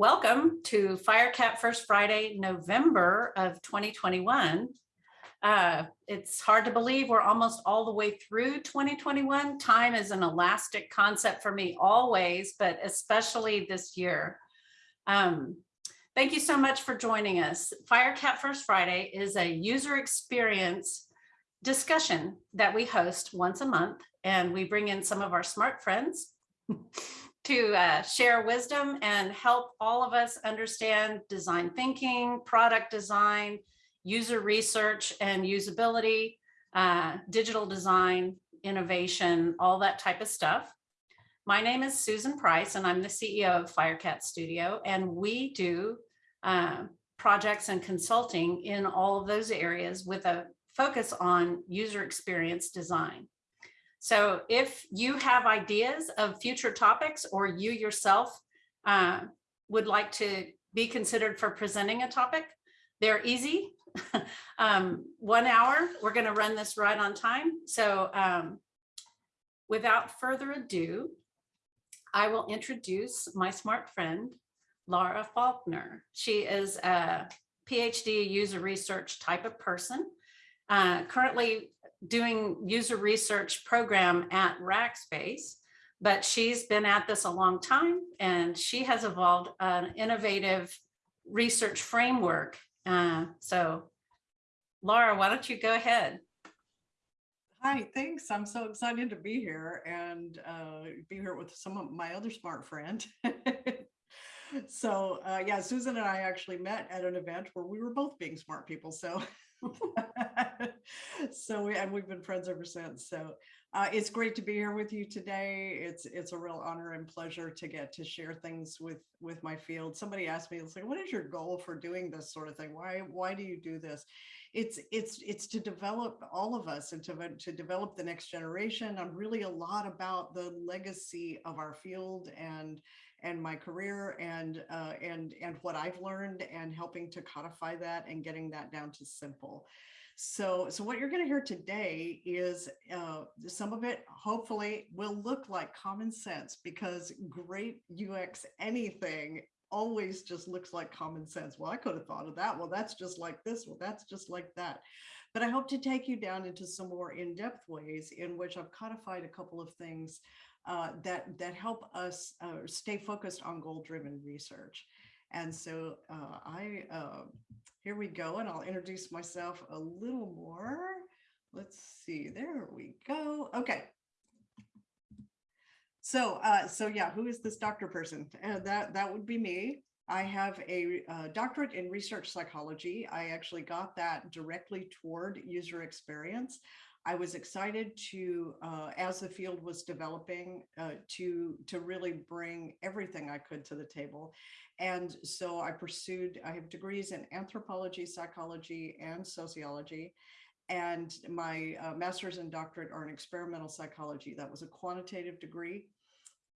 Welcome to Firecat First Friday, November of 2021. Uh, it's hard to believe we're almost all the way through 2021. Time is an elastic concept for me always, but especially this year. Um, thank you so much for joining us. Firecat First Friday is a user experience discussion that we host once a month and we bring in some of our smart friends to uh, share wisdom and help all of us understand design thinking, product design, user research and usability, uh, digital design, innovation, all that type of stuff. My name is Susan Price and I'm the CEO of Firecat Studio and we do uh, projects and consulting in all of those areas with a focus on user experience design. So if you have ideas of future topics or you yourself uh, would like to be considered for presenting a topic, they're easy. um, one hour, we're gonna run this right on time. So um, without further ado, I will introduce my smart friend, Laura Faulkner. She is a PhD user research type of person, uh, currently doing user research program at Rackspace, but she's been at this a long time and she has evolved an innovative research framework. Uh, so Laura, why don't you go ahead? Hi, thanks. I'm so excited to be here and uh, be here with some of my other smart friend. so uh, yeah, Susan and I actually met at an event where we were both being smart people. So so we, and we've been friends ever since. So uh, it's great to be here with you today. It's it's a real honor and pleasure to get to share things with with my field. Somebody asked me, it's like, what is your goal for doing this sort of thing? Why why do you do this? It's it's it's to develop all of us and to to develop the next generation. I'm really a lot about the legacy of our field and and my career and uh, and and what I've learned and helping to codify that and getting that down to simple. So, so what you're going to hear today is uh, some of it hopefully will look like common sense because great UX anything always just looks like common sense. Well, I could have thought of that. Well, that's just like this. Well, that's just like that. But I hope to take you down into some more in-depth ways in which I've codified a couple of things uh, that that help us uh, stay focused on goal-driven research. And so uh, I uh, here we go, and I'll introduce myself a little more. Let's see, there we go. Okay. So, uh, so yeah, who is this doctor person? Uh, that that would be me. I have a uh, doctorate in research psychology. I actually got that directly toward user experience. I was excited to, uh, as the field was developing, uh, to, to really bring everything I could to the table. And so I pursued, I have degrees in anthropology, psychology, and sociology. And my uh, master's and doctorate are in experimental psychology. That was a quantitative degree.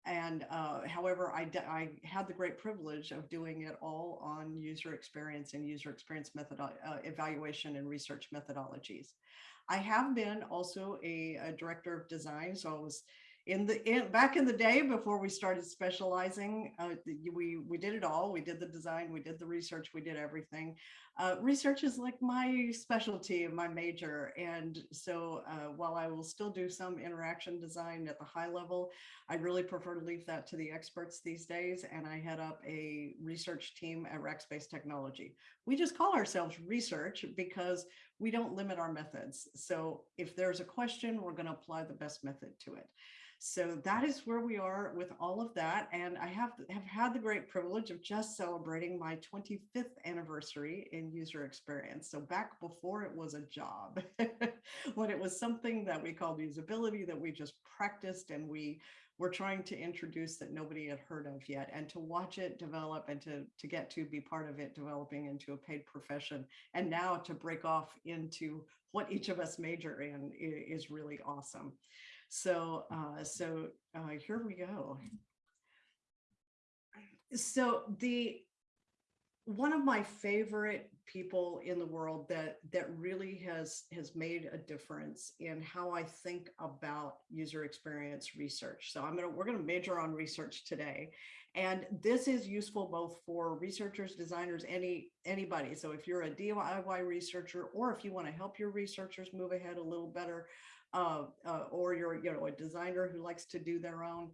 And uh, however, I, I had the great privilege of doing it all on user experience and user experience method uh, evaluation and research methodologies. I have been also a, a director of design. So I was in the in, back in the day before we started specializing uh, we we did it all. We did the design we did the research we did everything. Uh, research is like my specialty my major. And so uh, while i will still do some interaction design at the high level i really prefer to leave that to the experts these days. And i head up a research team at rackspace technology. We just call ourselves research because we don't limit our methods. So if there's a question we're going to apply the best method to it so that is where we are with all of that. And I have, have had the great privilege of just celebrating my 25th anniversary in user experience. So back before it was a job, when it was something that we called usability that we just practiced and we were trying to introduce that nobody had heard of yet and to watch it develop and to, to get to be part of it developing into a paid profession and now to break off into what each of us major in is really awesome. So, uh, so uh, here we go. So the one of my favorite people in the world that that really has has made a difference in how I think about user experience research. So I'm gonna we're gonna major on research today, And this is useful both for researchers, designers, any, anybody. So if you're a DIY researcher, or if you want to help your researchers move ahead a little better, uh, uh, or you're, you know, a designer who likes to do their own,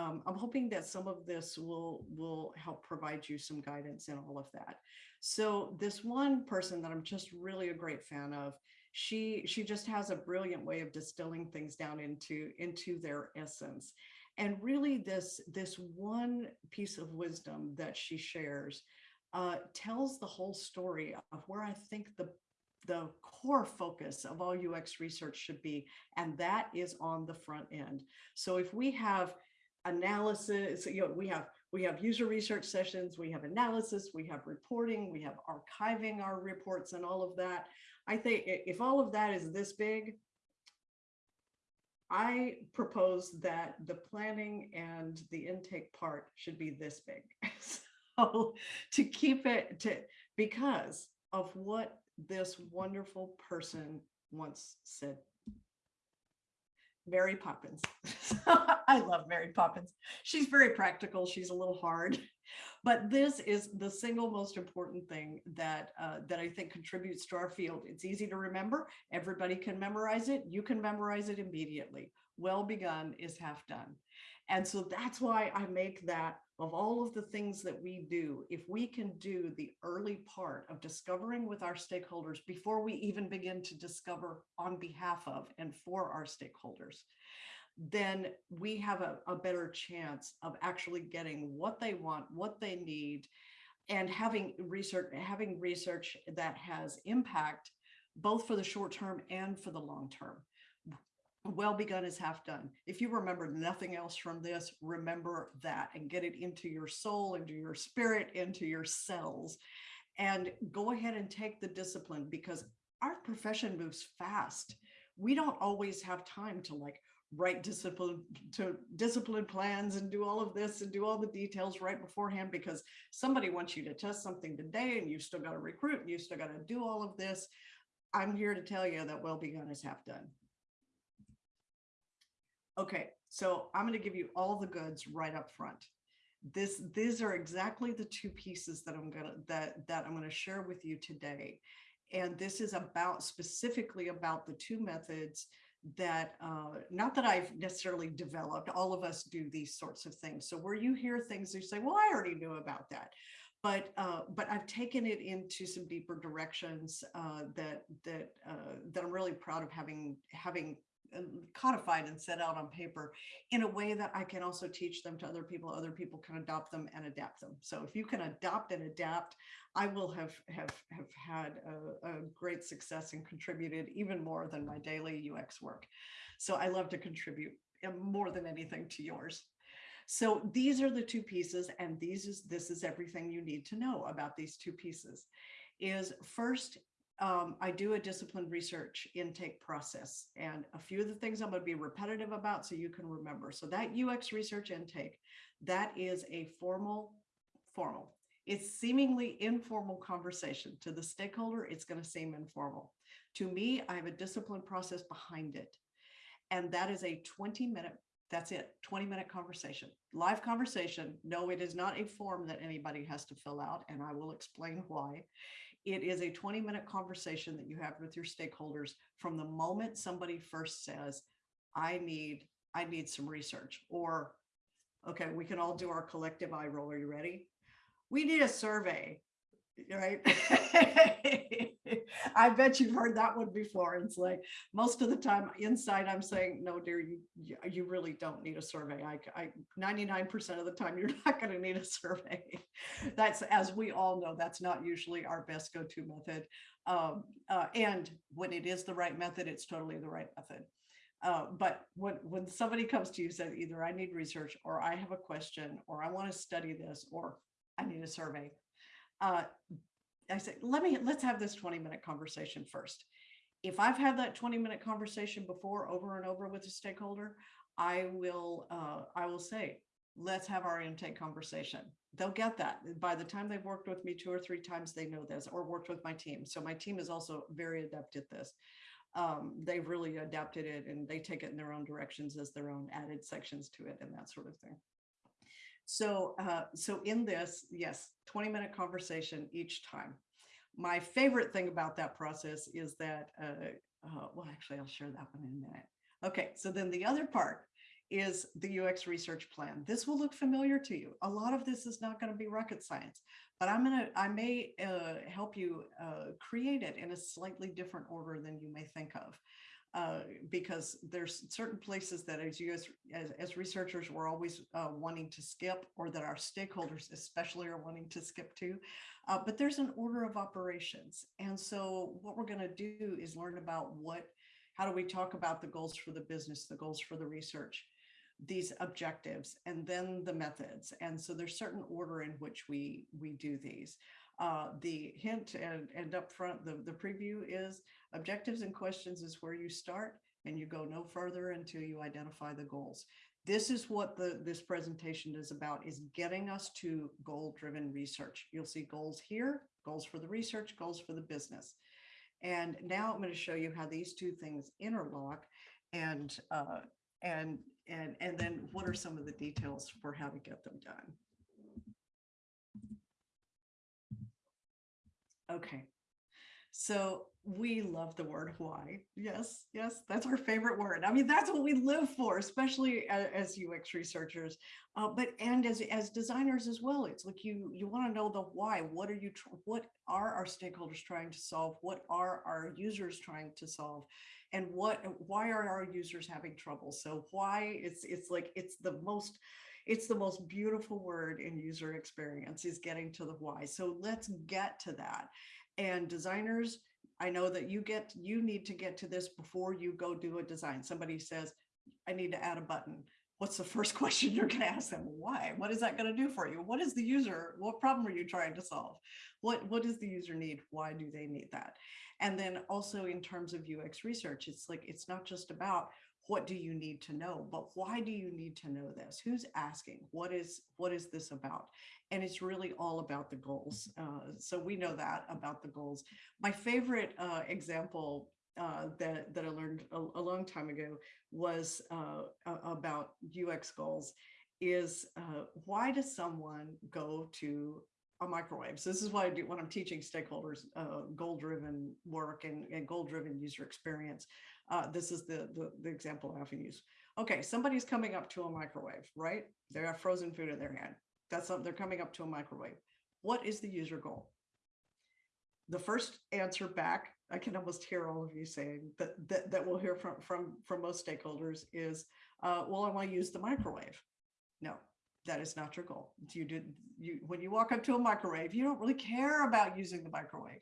um, I'm hoping that some of this will, will help provide you some guidance in all of that. So this one person that I'm just really a great fan of, she, she just has a brilliant way of distilling things down into, into their essence. And really this, this one piece of wisdom that she shares uh, tells the whole story of where I think the, the core focus of all UX research should be, and that is on the front end. So if we have analysis, you know, we have we have user research sessions, we have analysis, we have reporting, we have archiving our reports and all of that. I think if all of that is this big, I propose that the planning and the intake part should be this big. So to keep it to, because of what this wonderful person once said. Mary Poppins. I love Mary Poppins. She's very practical. She's a little hard. But this is the single most important thing that uh, that I think contributes to our field. It's easy to remember. Everybody can memorize it. You can memorize it immediately. Well begun is half done. And so that's why I make that of all of the things that we do, if we can do the early part of discovering with our stakeholders before we even begin to discover on behalf of and for our stakeholders, then we have a, a better chance of actually getting what they want, what they need, and having research, having research that has impact both for the short term and for the long term. Well begun is half done. If you remember nothing else from this, remember that and get it into your soul, into your spirit, into your cells. And go ahead and take the discipline because our profession moves fast. We don't always have time to like write discipline to discipline plans and do all of this and do all the details right beforehand because somebody wants you to test something today and you still got to recruit and you still got to do all of this. I'm here to tell you that well begun is half done. Okay, so I'm going to give you all the goods right up front. This, these are exactly the two pieces that I'm gonna that that I'm going to share with you today. And this is about specifically about the two methods that uh, not that I've necessarily developed, all of us do these sorts of things. So where you hear things, you say, well, I already knew about that. But uh, but I've taken it into some deeper directions uh, that that uh, that I'm really proud of having having codified and set out on paper in a way that I can also teach them to other people. Other people can adopt them and adapt them. So if you can adopt and adapt, I will have have have had a, a great success and contributed even more than my daily UX work. So I love to contribute uh, more than anything to yours. So these are the two pieces, and these is this is everything you need to know about these two pieces. Is first um, I do a disciplined research intake process and a few of the things I'm going to be repetitive about so you can remember. So that UX research intake, that is a formal, formal. It's seemingly informal conversation to the stakeholder. It's going to seem informal. To me, I have a disciplined process behind it. And that is a 20 minute, that's it, 20 minute conversation, live conversation. No, it is not a form that anybody has to fill out. And I will explain why. It is a 20 minute conversation that you have with your stakeholders from the moment somebody first says, I need, I need some research or, okay, we can all do our collective eye roll. Are you ready? We need a survey, right? I bet you've heard that one before. It's like most of the time inside I'm saying, no, dear, you, you- really don't need a survey. I, I, 99% of the time, you're not going to need a survey. That's, as we all know, that's not usually our best go-to method. Um, uh, and when it is the right method, it's totally the right method. Uh, but when, when somebody comes to you, says either I need research or I have a question, or I want to study this, or I need a survey. Uh, I say, let me, let's have this 20 minute conversation first. If I've had that 20 minute conversation before over and over with a stakeholder, I will, uh, I will say, let's have our intake conversation. They'll get that. By the time they've worked with me two or three times, they know this or worked with my team. So my team is also very adept at this. Um, they've really adapted it and they take it in their own directions as their own added sections to it and that sort of thing. So, uh, so in this, yes, 20 minute conversation each time. My favorite thing about that process is that, uh, uh, well, actually, I'll share that one in a minute. Okay, so then the other part is the UX research plan. This will look familiar to you. A lot of this is not going to be rocket science, but I'm going to, I may uh, help you uh, create it in a slightly different order than you may think of. Uh, because there's certain places that as you as, as, as researchers, we're always uh, wanting to skip or that our stakeholders especially are wanting to skip to. Uh, but there's an order of operations. And so what we're going to do is learn about what, how do we talk about the goals for the business, the goals for the research, these objectives, and then the methods. And so there's certain order in which we, we do these. Uh, the hint and, and upfront, the, the preview is objectives and questions is where you start and you go no further until you identify the goals. This is what the this presentation is about, is getting us to goal-driven research. You'll see goals here, goals for the research, goals for the business. And now I'm going to show you how these two things interlock and uh, and and and then what are some of the details for how to get them done. Okay, so we love the word why. Yes, yes, that's our favorite word. I mean, that's what we live for, especially as, as UX researchers, uh, but and as as designers as well. It's like you you want to know the why. What are you? What are our stakeholders trying to solve? What are our users trying to solve? And what why are our users having trouble? So why it's it's like it's the most it's the most beautiful word in user experience is getting to the why. So let's get to that. And designers, I know that you get, you need to get to this before you go do a design. Somebody says, I need to add a button. What's the first question you're going to ask them? Why? What is that going to do for you? What is the user? What problem are you trying to solve? What, what does the user need? Why do they need that? And then also in terms of UX research, it's like, it's not just about what do you need to know but why do you need to know this? Who's asking? What is what is this about? And it's really all about the goals. Uh, so we know that about the goals. My favorite uh, example uh, that that I learned a, a long time ago was uh, about UX goals is uh, why does someone go to a microwave. So this is what I do when I'm teaching stakeholders uh, goal-driven work and, and goal-driven user experience. Uh, this is the, the, the example I often use. Okay, somebody's coming up to a microwave, right? They have frozen food in their hand. That's something they're coming up to a microwave. What is the user goal? The first answer back, I can almost hear all of you saying that that, that we'll hear from from from most stakeholders is, uh, well, I want to use the microwave. No, that is not your goal. You did you when you walk up to a microwave, you don't really care about using the microwave.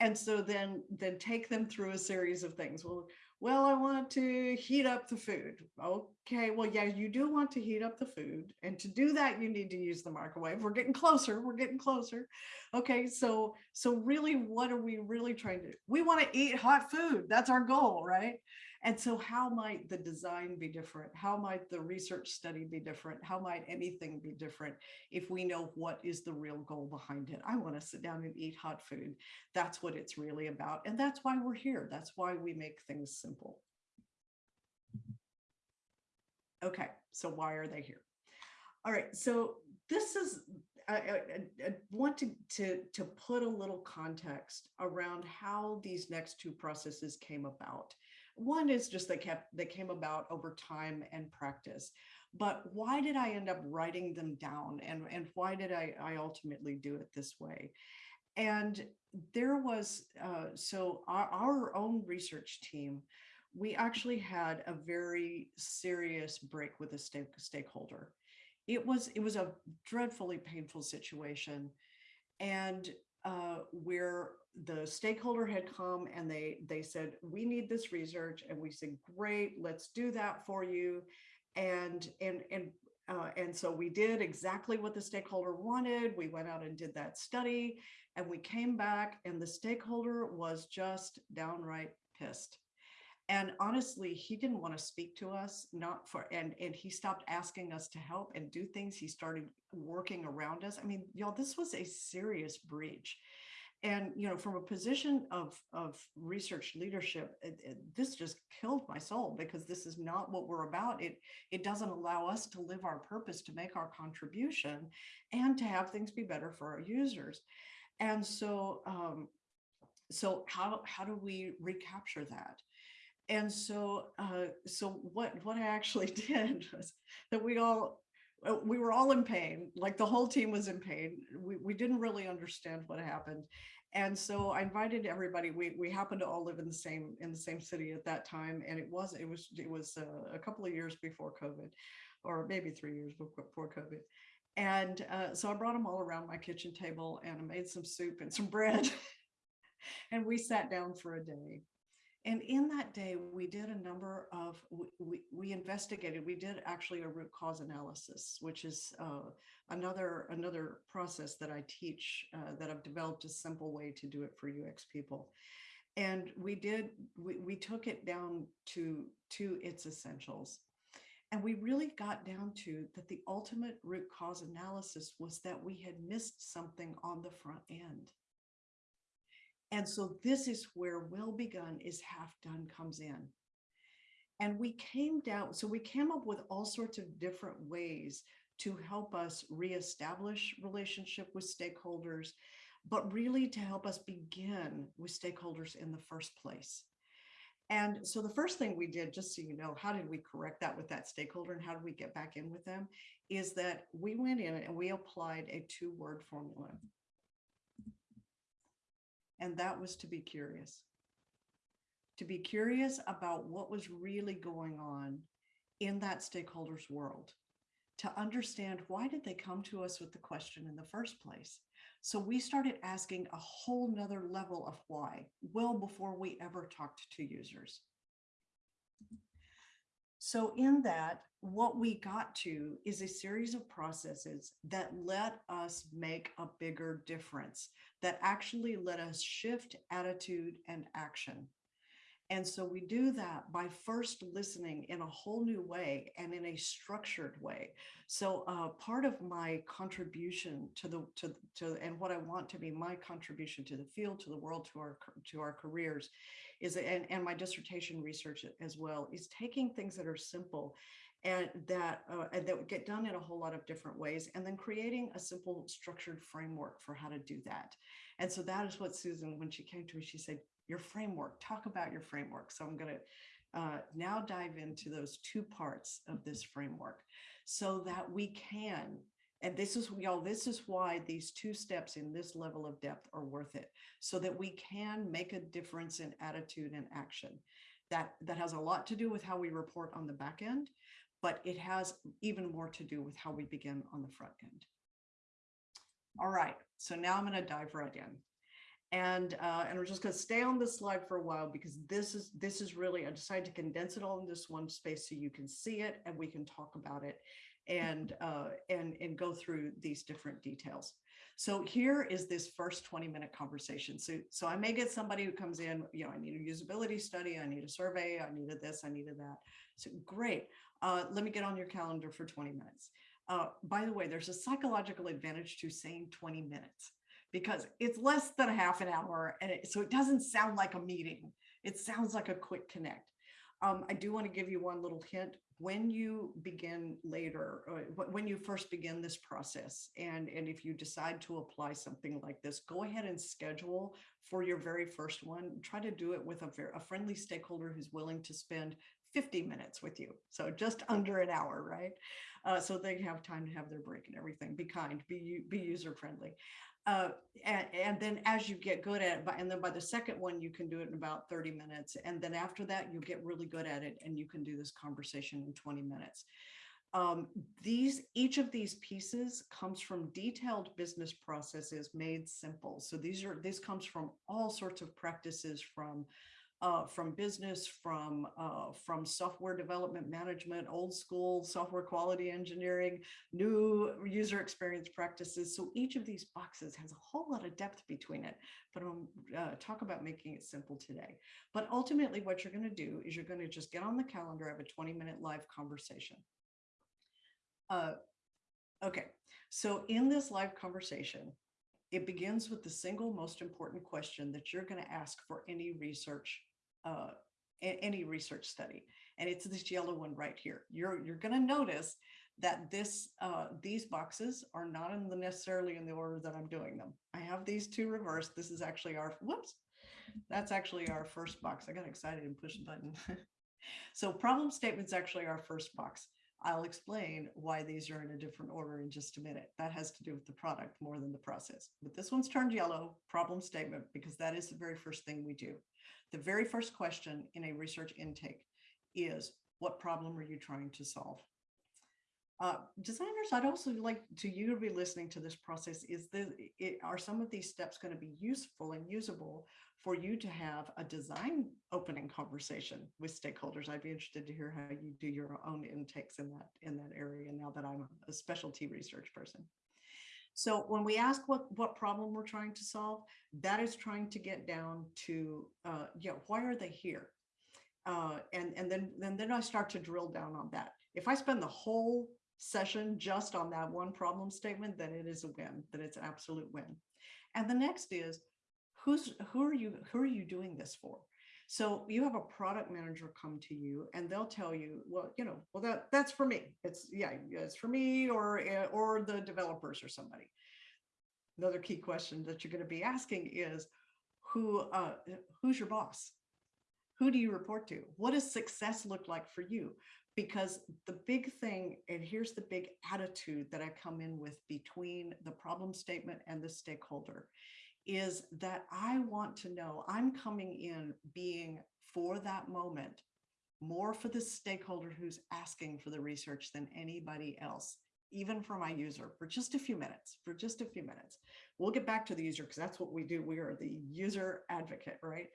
And so then then take them through a series of things. Well, well, I want to heat up the food. Okay, well, yeah, you do want to heat up the food. And to do that, you need to use the microwave. We're getting closer. We're getting closer. Okay, so so really, what are we really trying to do? We want to eat hot food. That's our goal, right? And so how might the design be different? How might the research study be different? How might anything be different if we know what is the real goal behind it? I want to sit down and eat hot food. That's what it's really about. And that's why we're here. That's why we make things simple. Okay, so why are they here? All right, so this is, I, I, I want to, to, to put a little context around how these next two processes came about. One is just they kept they came about over time and practice. But why did I end up writing them down and, and why did I, I ultimately do it this way? And there was, uh, so our, our own research team, we actually had a very serious break with a stake, stakeholder. It was, it was a dreadfully painful situation. And uh, where the stakeholder had come and they they said we need this research and we said great let's do that for you. And and and uh, and so we did exactly what the stakeholder wanted. We went out and did that study and we came back and the stakeholder was just downright pissed. And honestly he didn't want to speak to us not for and and he stopped asking us to help and do things. He started working around us. I mean y'all this was a serious breach and you know from a position of of research leadership it, it- this just killed my soul because this is not what we're about. It it doesn't allow us to live our purpose to make our contribution and to have things be better for our users. And so um so how how do we recapture that? And so uh so what what i actually did was that we all uh, we were all in pain like the whole team was in pain. We, we didn't really understand what happened and so i invited everybody we we happened to all live in the same in the same city at that time and it was it was it was uh, a couple of years before covid or maybe three years before covid. And uh, so i brought them all around my kitchen table and i made some soup and some bread and we sat down for a day and in that day, we did a number of, we, we, investigated, we did actually a root cause analysis, which is uh, another, another process that I teach uh, that I've developed a simple way to do it for UX people. And we did, we, we took it down to, to its essentials. And we really got down to that the ultimate root cause analysis was that we had missed something on the front end. And so this is where well begun is half done comes in. And we came down, so we came up with all sorts of different ways to help us reestablish relationship with stakeholders, but really to help us begin with stakeholders in the first place. And so the first thing we did, just so you know, how did we correct that with that stakeholder and how did we get back in with them, is that we went in and we applied a two word formula and that was to be curious. To be curious about what was really going on in that stakeholders world, to understand why did they come to us with the question in the first place? So we started asking a whole nother level of why, well before we ever talked to users. So in that, what we got to is a series of processes that let us make a bigger difference, that actually let us shift attitude and action. And so we do that by first listening in a whole new way and in a structured way. So uh, part of my contribution to the to to and what I want to be my contribution to the field, to the world, to our to our careers, is and and my dissertation research as well is taking things that are simple and that uh, that get done in a whole lot of different ways and then creating a simple structured framework for how to do that. And so that is what susan when she came to me she said your framework talk about your framework. So i'm going to uh, now dive into those two parts of this framework so that we can and this is y'all this is why these two steps in this level of depth are worth it so that we can make a difference in attitude and action that that has a lot to do with how we report on the back end but it has even more to do with how we begin on the front end. All right, so now I'm going to dive right in. And uh, and we're just going to stay on this slide for a while because this is this is really I decided to condense it all in this one space so you can see it and we can talk about it and uh, and and go through these different details. So here is this first 20 minute conversation. So so I may get somebody who comes in, you know, I need a usability study, I need a survey, I needed this, I needed that. So great uh, let me get on your calendar for 20 minutes. Uh, by the way, there's a psychological advantage to saying 20 minutes because it's less than a half an hour. And it, so it doesn't sound like a meeting. It sounds like a quick connect. Um, I do want to give you one little hint when you begin later, uh, when you first begin this process, and, and if you decide to apply something like this, go ahead and schedule for your very first one. Try to do it with a, very, a friendly stakeholder who's willing to spend 50 minutes with you. So just under an hour, right? Uh, so they have time to have their break and everything. Be kind, be, be user friendly. Uh, and, and, then as you get good at it, and then by the second one, you can do it in about 30 minutes. And then after that, you get really good at it and you can do this conversation in 20 minutes. Um, these, each of these pieces comes from detailed business processes made simple. So these are, this comes from all sorts of practices from uh, from business, from uh, from software development management, old school software quality engineering, new user experience practices. So each of these boxes has a whole lot of depth between it, but I'm uh, talk about making it simple today. But ultimately what you're gonna do is you're gonna just get on the calendar, have a 20 minute live conversation. Uh, okay, so in this live conversation, it begins with the single most important question that you're going to ask for any research, uh, any research study. And it's this yellow one right here. You're, you're going to notice that this, uh, these boxes are not in the necessarily in the order that I'm doing them. I have these two reversed. This is actually our, whoops, that's actually our first box. I got excited and pushed the button. so problem statement's actually our first box. I'll explain why these are in a different order in just a minute. That has to do with the product more than the process. But this one's turned yellow, problem statement, because that is the very first thing we do. The very first question in a research intake is, what problem are you trying to solve? Uh, designers, I'd also like to you to be listening to this process. Is this, it, are some of these steps going to be useful and usable for you to have a design opening conversation with stakeholders? I'd be interested to hear how you do your own intakes in that in that area. Now that I'm a specialty research person. So when we ask what what problem we're trying to solve, that is trying to get down to uh, yeah, why are they here? Uh, and and then then then I start to drill down on that. If I spend the whole session just on that one problem statement, then it is a win, then it's an absolute win. And the next is, who's who are you who are you doing this for? So you have a product manager come to you and they'll tell you, well, you know, well, that that's for me. It's yeah, it's for me or eh, or the developers or somebody. Another key question that you're going to be asking is who uh, who's your boss? Who do you report to? What does success look like for you? because the big thing, and here's the big attitude that I come in with between the problem statement and the stakeholder, is that I want to know I'm coming in being for that moment, more for the stakeholder who's asking for the research than anybody else, even for my user, for just a few minutes, for just a few minutes. We'll get back to the user because that's what we do. We are the user advocate, right?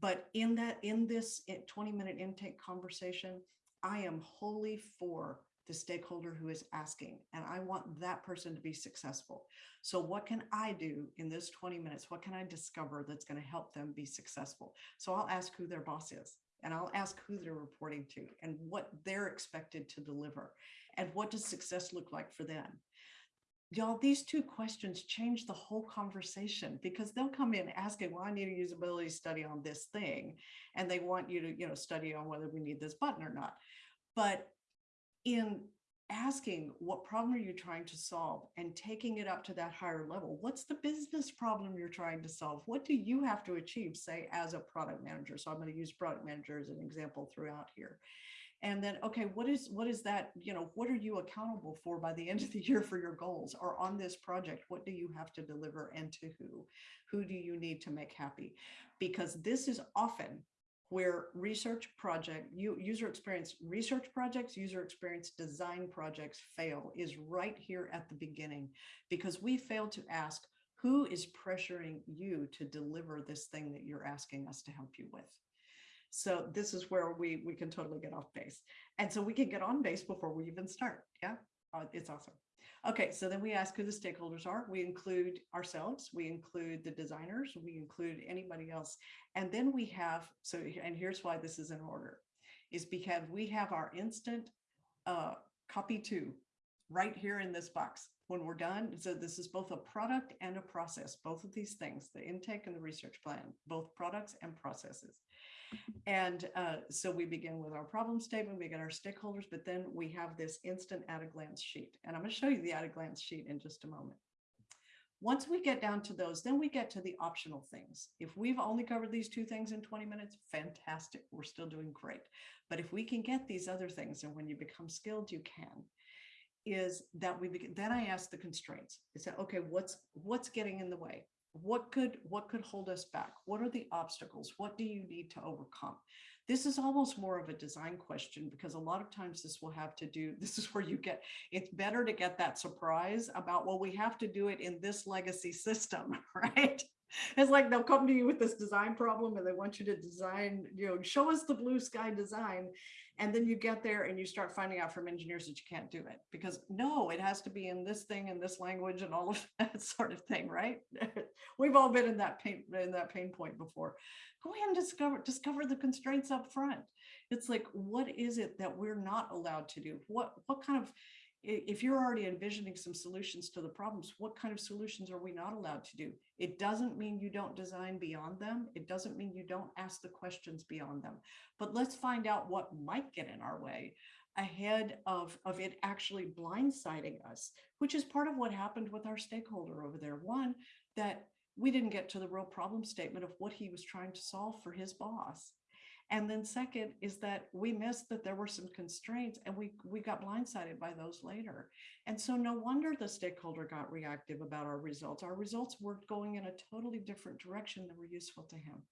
But in that, in this 20 minute intake conversation, I am wholly for the stakeholder who is asking, and I want that person to be successful. So what can I do in this 20 minutes? What can I discover that's going to help them be successful? So I'll ask who their boss is, and I'll ask who they're reporting to and what they're expected to deliver. And what does success look like for them? Y'all, these two questions change the whole conversation because they'll come in asking, well, I need a usability study on this thing. And they want you to, you know, study on whether we need this button or not. But in asking what problem are you trying to solve? and taking it up to that higher level, what's the business problem you're trying to solve? What do you have to achieve, say, as a product manager? So I'm going to use product manager as an example throughout here. And then okay what is what is that you know what are you accountable for by the end of the year for your goals? Or on this project what do you have to deliver and to who? Who do you need to make happy? Because this is often where research project user experience research projects user experience design projects fail is right here at the beginning because we fail to ask who is pressuring you to deliver this thing that you're asking us to help you with so this is where we, we can totally get off base. And so we can get on base before we even start. Yeah, uh, it's awesome. Okay, so then we ask who the stakeholders are. We include ourselves, we include the designers, we include anybody else. And then we have, so, and here's why this is in order, is because we have our instant uh, copy two right here in this box when we're done. So this is both a product and a process, both of these things, the intake and the research plan, both products and processes. And uh, so we begin with our problem statement, we get our stakeholders, but then we have this instant at a glance sheet. And I'm going to show you the at a glance sheet in just a moment. Once we get down to those, then we get to the optional things. If we've only covered these two things in 20 minutes, fantastic. We're still doing great. But if we can get these other things, and when you become skilled, you can, is that we begin, then I ask the constraints. I say, okay, what's what's getting in the way? What could what could hold us back? What are the obstacles? What do you need to overcome? This is almost more of a design question because a lot of times this will have to do this is where you get it's better to get that surprise about well we have to do it in this legacy system right? It's like they'll come to you with this design problem and they want you to design you know show us the blue sky design and then you get there and you start finding out from engineers that you can't do it because no, it has to be in this thing in this language and all of that sort of thing, right? We've all been in that pain in that pain point before. Go ahead and discover discover the constraints up front. It's like, what is it that we're not allowed to do? What what kind of if you're already envisioning some solutions to the problems, what kind of solutions are we not allowed to do? It doesn't mean you don't design beyond them. It doesn't mean you don't ask the questions beyond them. But let's find out what might get in our way ahead of, of it actually blindsiding us, which is part of what happened with our stakeholder over there. One, that we didn't get to the real problem statement of what he was trying to solve for his boss. And then second is that we missed that there were some constraints and we, we got blindsided by those later. And so no wonder the stakeholder got reactive about our results. Our results were going in a totally different direction that were useful to him.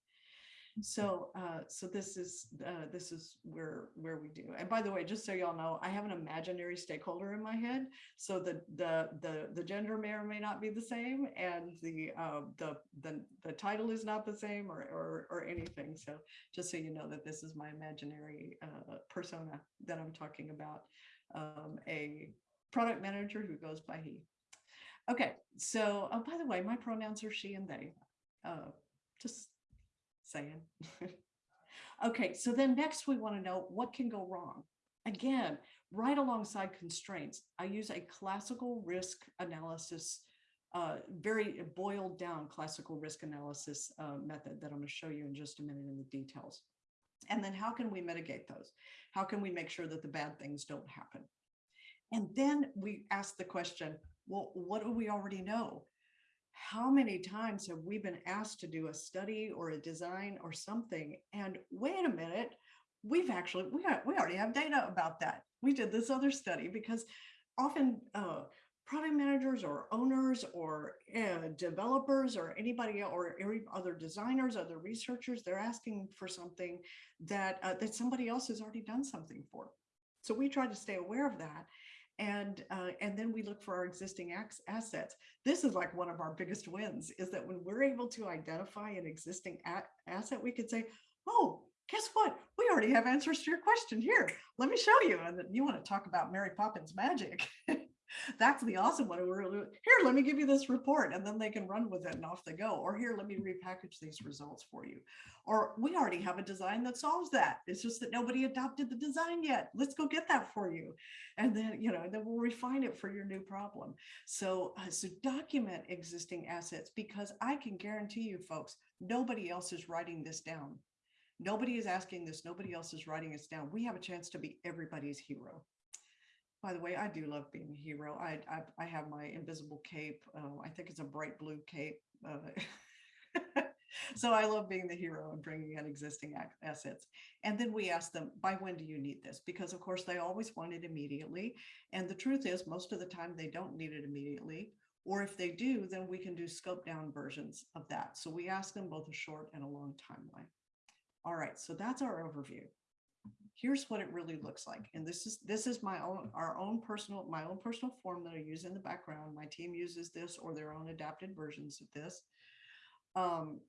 So, uh, so this is, uh, this is where, where we do. And by the way, just so y'all know, I have an imaginary stakeholder in my head. So the, the, the, the gender may or may not be the same and the, uh, the, the, the title is not the same or, or, or anything. So just so you know that this is my imaginary, uh, persona that I'm talking about. Um, a product manager who goes by he. Okay, so, oh, by the way, my pronouns are she and they. Uh, just saying. Okay, so then next we want to know what can go wrong. Again, right alongside constraints, I use a classical risk analysis, uh, very boiled down classical risk analysis uh, method that I'm going to show you in just a minute in the details. And then how can we mitigate those? How can we make sure that the bad things don't happen? And then we ask the question, well, what do we already know? How many times have we been asked to do a study or a design or something? And wait a minute, we've actually, we, we already have data about that. We did this other study because often uh, product managers or owners or uh, developers or anybody or every other designers, other researchers, they're asking for something that, uh, that somebody else has already done something for. So we try to stay aware of that. And, uh, and then we look for our existing assets. This is like one of our biggest wins is that when we're able to identify an existing asset, we could say, oh, guess what? We already have answers to your question here. Let me show you. And you want to talk about Mary Poppins magic. That's the awesome one. Here, let me give you this report and then they can run with it and off they go. Or here, let me repackage these results for you. Or we already have a design that solves that. It's just that nobody adopted the design yet. Let's go get that for you. And then, you know, then we'll refine it for your new problem. So, uh, so document existing assets because I can guarantee you folks, nobody else is writing this down. Nobody is asking this. Nobody else is writing this down. We have a chance to be everybody's hero. By the way, I do love being a hero. I I, I have my invisible cape. Uh, I think it's a bright blue cape. Uh, so I love being the hero and bringing in existing assets. And then we ask them, by when do you need this? Because of course they always want it immediately. And the truth is, most of the time they don't need it immediately. Or if they do, then we can do scope down versions of that. So we ask them both a short and a long timeline. All right, so that's our overview. Here's what it really looks like. And this is this is my own our own personal my own personal form that I use in the background. My team uses this or their own adapted versions of this. Um,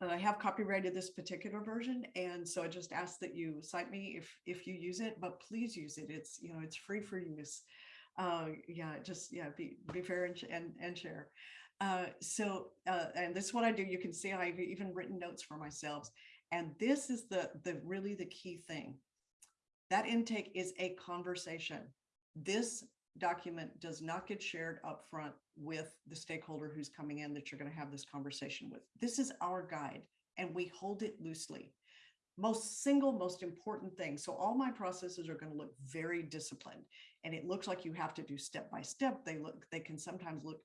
I have copyrighted this particular version, and so I just ask that you cite me if if you use it, but please use it. It's you know it's free for use. Uh, yeah, just yeah, be be fair and and, and share. Uh, so uh, and this is what I do. You can see I've even written notes for myself. And this is the, the really the key thing. That intake is a conversation. This document does not get shared up front with the stakeholder who's coming in that you're going to have this conversation with. This is our guide and we hold it loosely. Most single, most important thing. So all my processes are going to look very disciplined and it looks like you have to do step by step. They look, they can sometimes look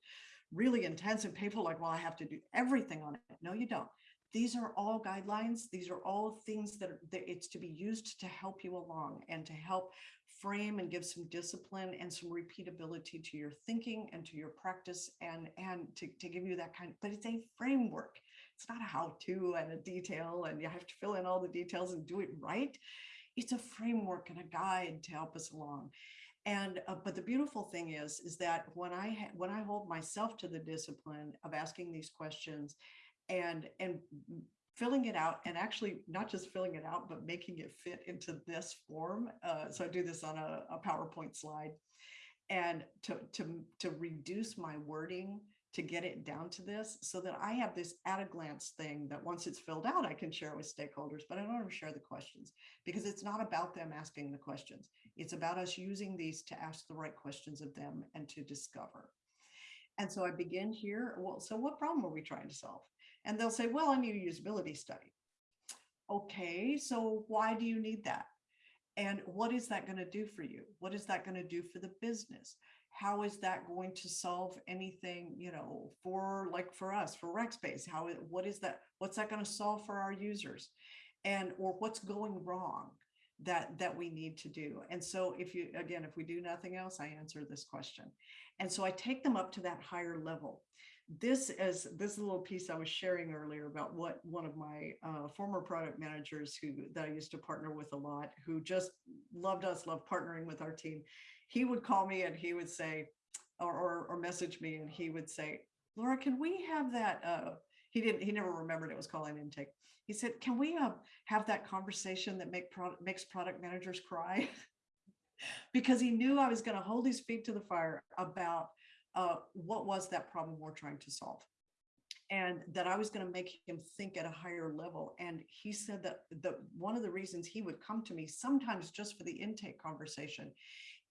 really intense and painful, like, well, I have to do everything on it. No, you don't these are all guidelines. These are all things that, are, that it's to be used to help you along and to help frame and give some discipline and some repeatability to your thinking and to your practice and, and to, to give you that kind, but it's a framework. It's not a how-to and a detail and you have to fill in all the details and do it right. It's a framework and a guide to help us along. And uh, but the beautiful thing is, is that when I when I hold myself to the discipline of asking these questions and and filling it out and actually not just filling it out but making it fit into this form uh, so i do this on a, a powerpoint slide and to to to reduce my wording to get it down to this so that i have this at a glance thing that once it's filled out i can share with stakeholders but i don't want to share the questions because it's not about them asking the questions It's about us using these to ask the right questions of them and to discover. And so I begin here. Well, so what problem are we trying to solve? And they'll say, well, I need a usability study. Okay, so why do you need that? And what is that going to do for you? What is that going to do for the business? How is that going to solve anything, you know, for like for us, for Rackspace? How, what is that? What's that going to solve for our users? And, or what's going wrong that, that we need to do? And so if you, again, if we do nothing else, I answer this question. And so I take them up to that higher level this is this little piece I was sharing earlier about what one of my uh, former product managers who that I used to partner with a lot, who just loved us, loved partnering with our team. He would call me and he would say, or or, or message me, and he would say, "Laura, can we have that?" Uh, he didn't. He never remembered it was calling intake. He said, "Can we uh, have that conversation that make product makes product managers cry?" because he knew I was going to hold his feet to the fire about uh, what was that problem we're trying to solve and that I was going to make him think at a higher level. And he said that the one of the reasons he would come to me sometimes just for the intake conversation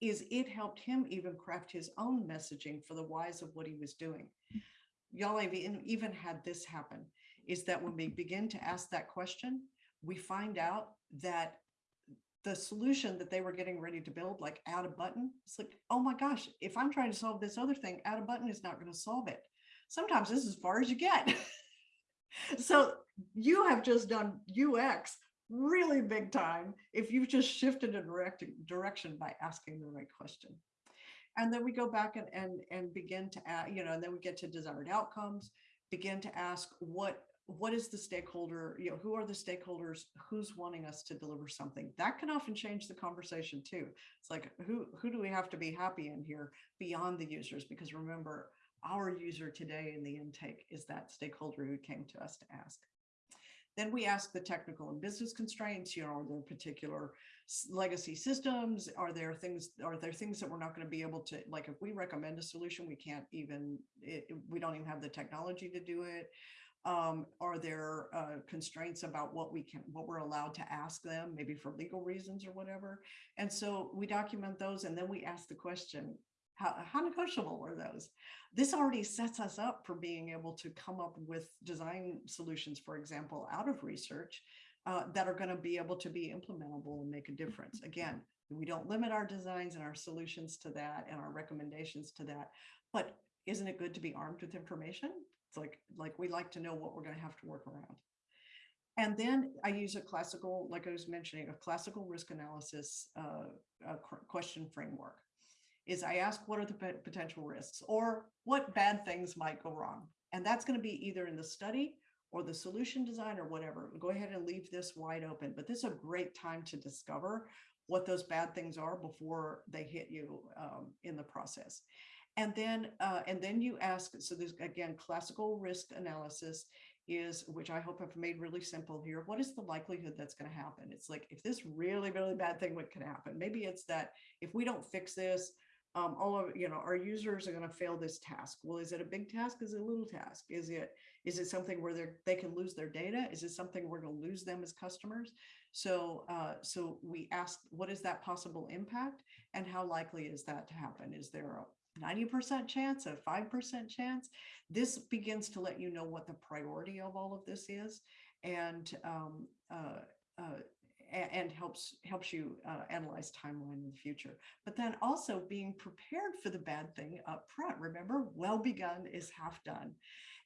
is it helped him even craft his own messaging for the whys of what he was doing. Y'all have even had this happen is that when we begin to ask that question, we find out that the solution that they were getting ready to build, like add a button, it's like, oh my gosh, if I'm trying to solve this other thing, add a button is not going to solve it. Sometimes this is as far as you get. so you have just done UX really big time if you've just shifted a direct direction by asking the right question. And then we go back and, and, and begin to add, you know, and then we get to desired outcomes, begin to ask what what is the stakeholder, you know, who are the stakeholders, who's wanting us to deliver something? That can often change the conversation too. It's like, who, who do we have to be happy in here beyond the users? Because remember, our user today in the intake is that stakeholder who came to us to ask. Then we ask the technical and business constraints, you know, are there particular legacy systems? Are there things, are there things that we're not going to be able to, like if we recommend a solution, we can't even, it, we don't even have the technology to do it um, are there uh, constraints about what we can, what we're allowed to ask them, maybe for legal reasons or whatever. And so we document those and then we ask the question, how, how negotiable were those? This already sets us up for being able to come up with design solutions, for example, out of research uh, that are going to be able to be implementable and make a difference. Again, we don't limit our designs and our solutions to that and our recommendations to that, but isn't it good to be armed with information? It's like, like we like to know what we're going to have to work around. And then I use a classical, like I was mentioning, a classical risk analysis uh, uh, question framework. Is I ask what are the potential risks or what bad things might go wrong. And that's going to be either in the study or the solution design or whatever. Go ahead and leave this wide open. But this is a great time to discover what those bad things are before they hit you um, in the process. And then, uh, and then you ask, so there's again, classical risk analysis is, which I hope I've made really simple here. What is the likelihood that's going to happen? It's like, if this really, really bad thing what can happen, maybe it's that if we don't fix this, um, all of, you know, our users are going to fail this task. Well, is it a big task? Is it a little task? Is it, is it something where they're, they can lose their data? Is it something we're going to lose them as customers? So, uh, so we ask, what is that possible impact and how likely is that to happen? Is there a 90% chance, a 5% chance. This begins to let you know what the priority of all of this is and um, uh, uh, and helps helps you uh, analyze timeline in the future. But then also being prepared for the bad thing up front. Remember, well begun is half done.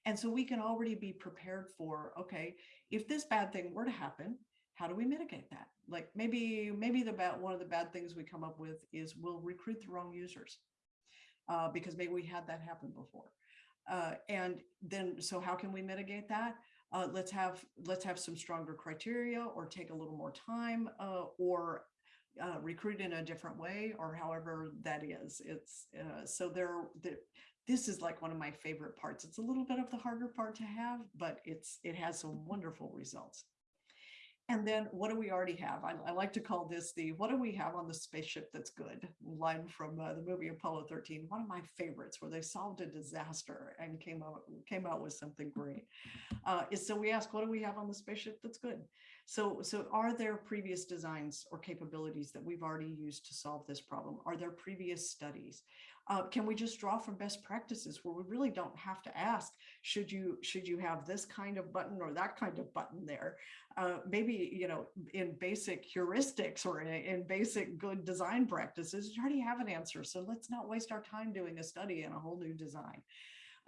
And so we can already be prepared for, okay, if this bad thing were to happen, how do we mitigate that? Like maybe, maybe the bad, one of the bad things we come up with is we'll recruit the wrong users uh, because maybe we had that happen before. Uh, and then, so how can we mitigate that? Uh, let's have let's have some stronger criteria or take a little more time uh, or uh, recruit in a different way or however that is. It's uh, so there, the, this is like one of my favorite parts. It's a little bit of the harder part to have, but it's it has some wonderful results. And then what do we already have? I, I, like to call this the what do we have on the spaceship that's good line from uh, the movie Apollo 13, one of my favorites where they solved a disaster and came out came out with something great. Uh, is so we ask, what do we have on the spaceship that's good? So, so are there previous designs or capabilities that we've already used to solve this problem? Are there previous studies? Uh, can we just draw from best practices where we really don't have to ask, should you, should you have this kind of button or that kind of button there? Uh, maybe, you know, in basic heuristics or in, in basic good design practices, you already have an answer. So let's not waste our time doing a study in a whole new design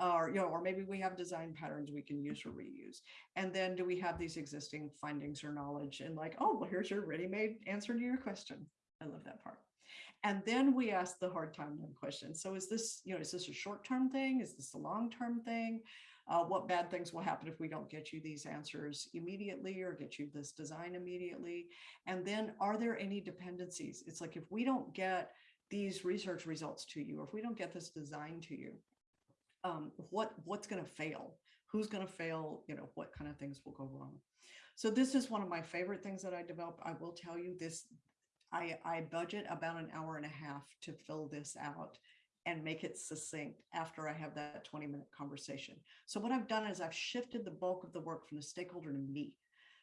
or you know or maybe we have design patterns we can use or reuse and then do we have these existing findings or knowledge and like oh well here's your ready-made answer to your question i love that part and then we ask the hard timeline question. So is this you know is this a short-term thing? Is this a long-term thing? Uh, what bad things will happen if we don't get you these answers immediately or get you this design immediately? And then are there any dependencies? It's like if we don't get these research results to you or if we don't get this design to you um, what what's going to fail? Who's going to fail? You know what kind of things will go wrong? So this is one of my favorite things that i develop. I will tell you this i i budget about an hour and a half to fill this out and make it succinct after i have that 20 minute conversation so what i've done is i've shifted the bulk of the work from the stakeholder to me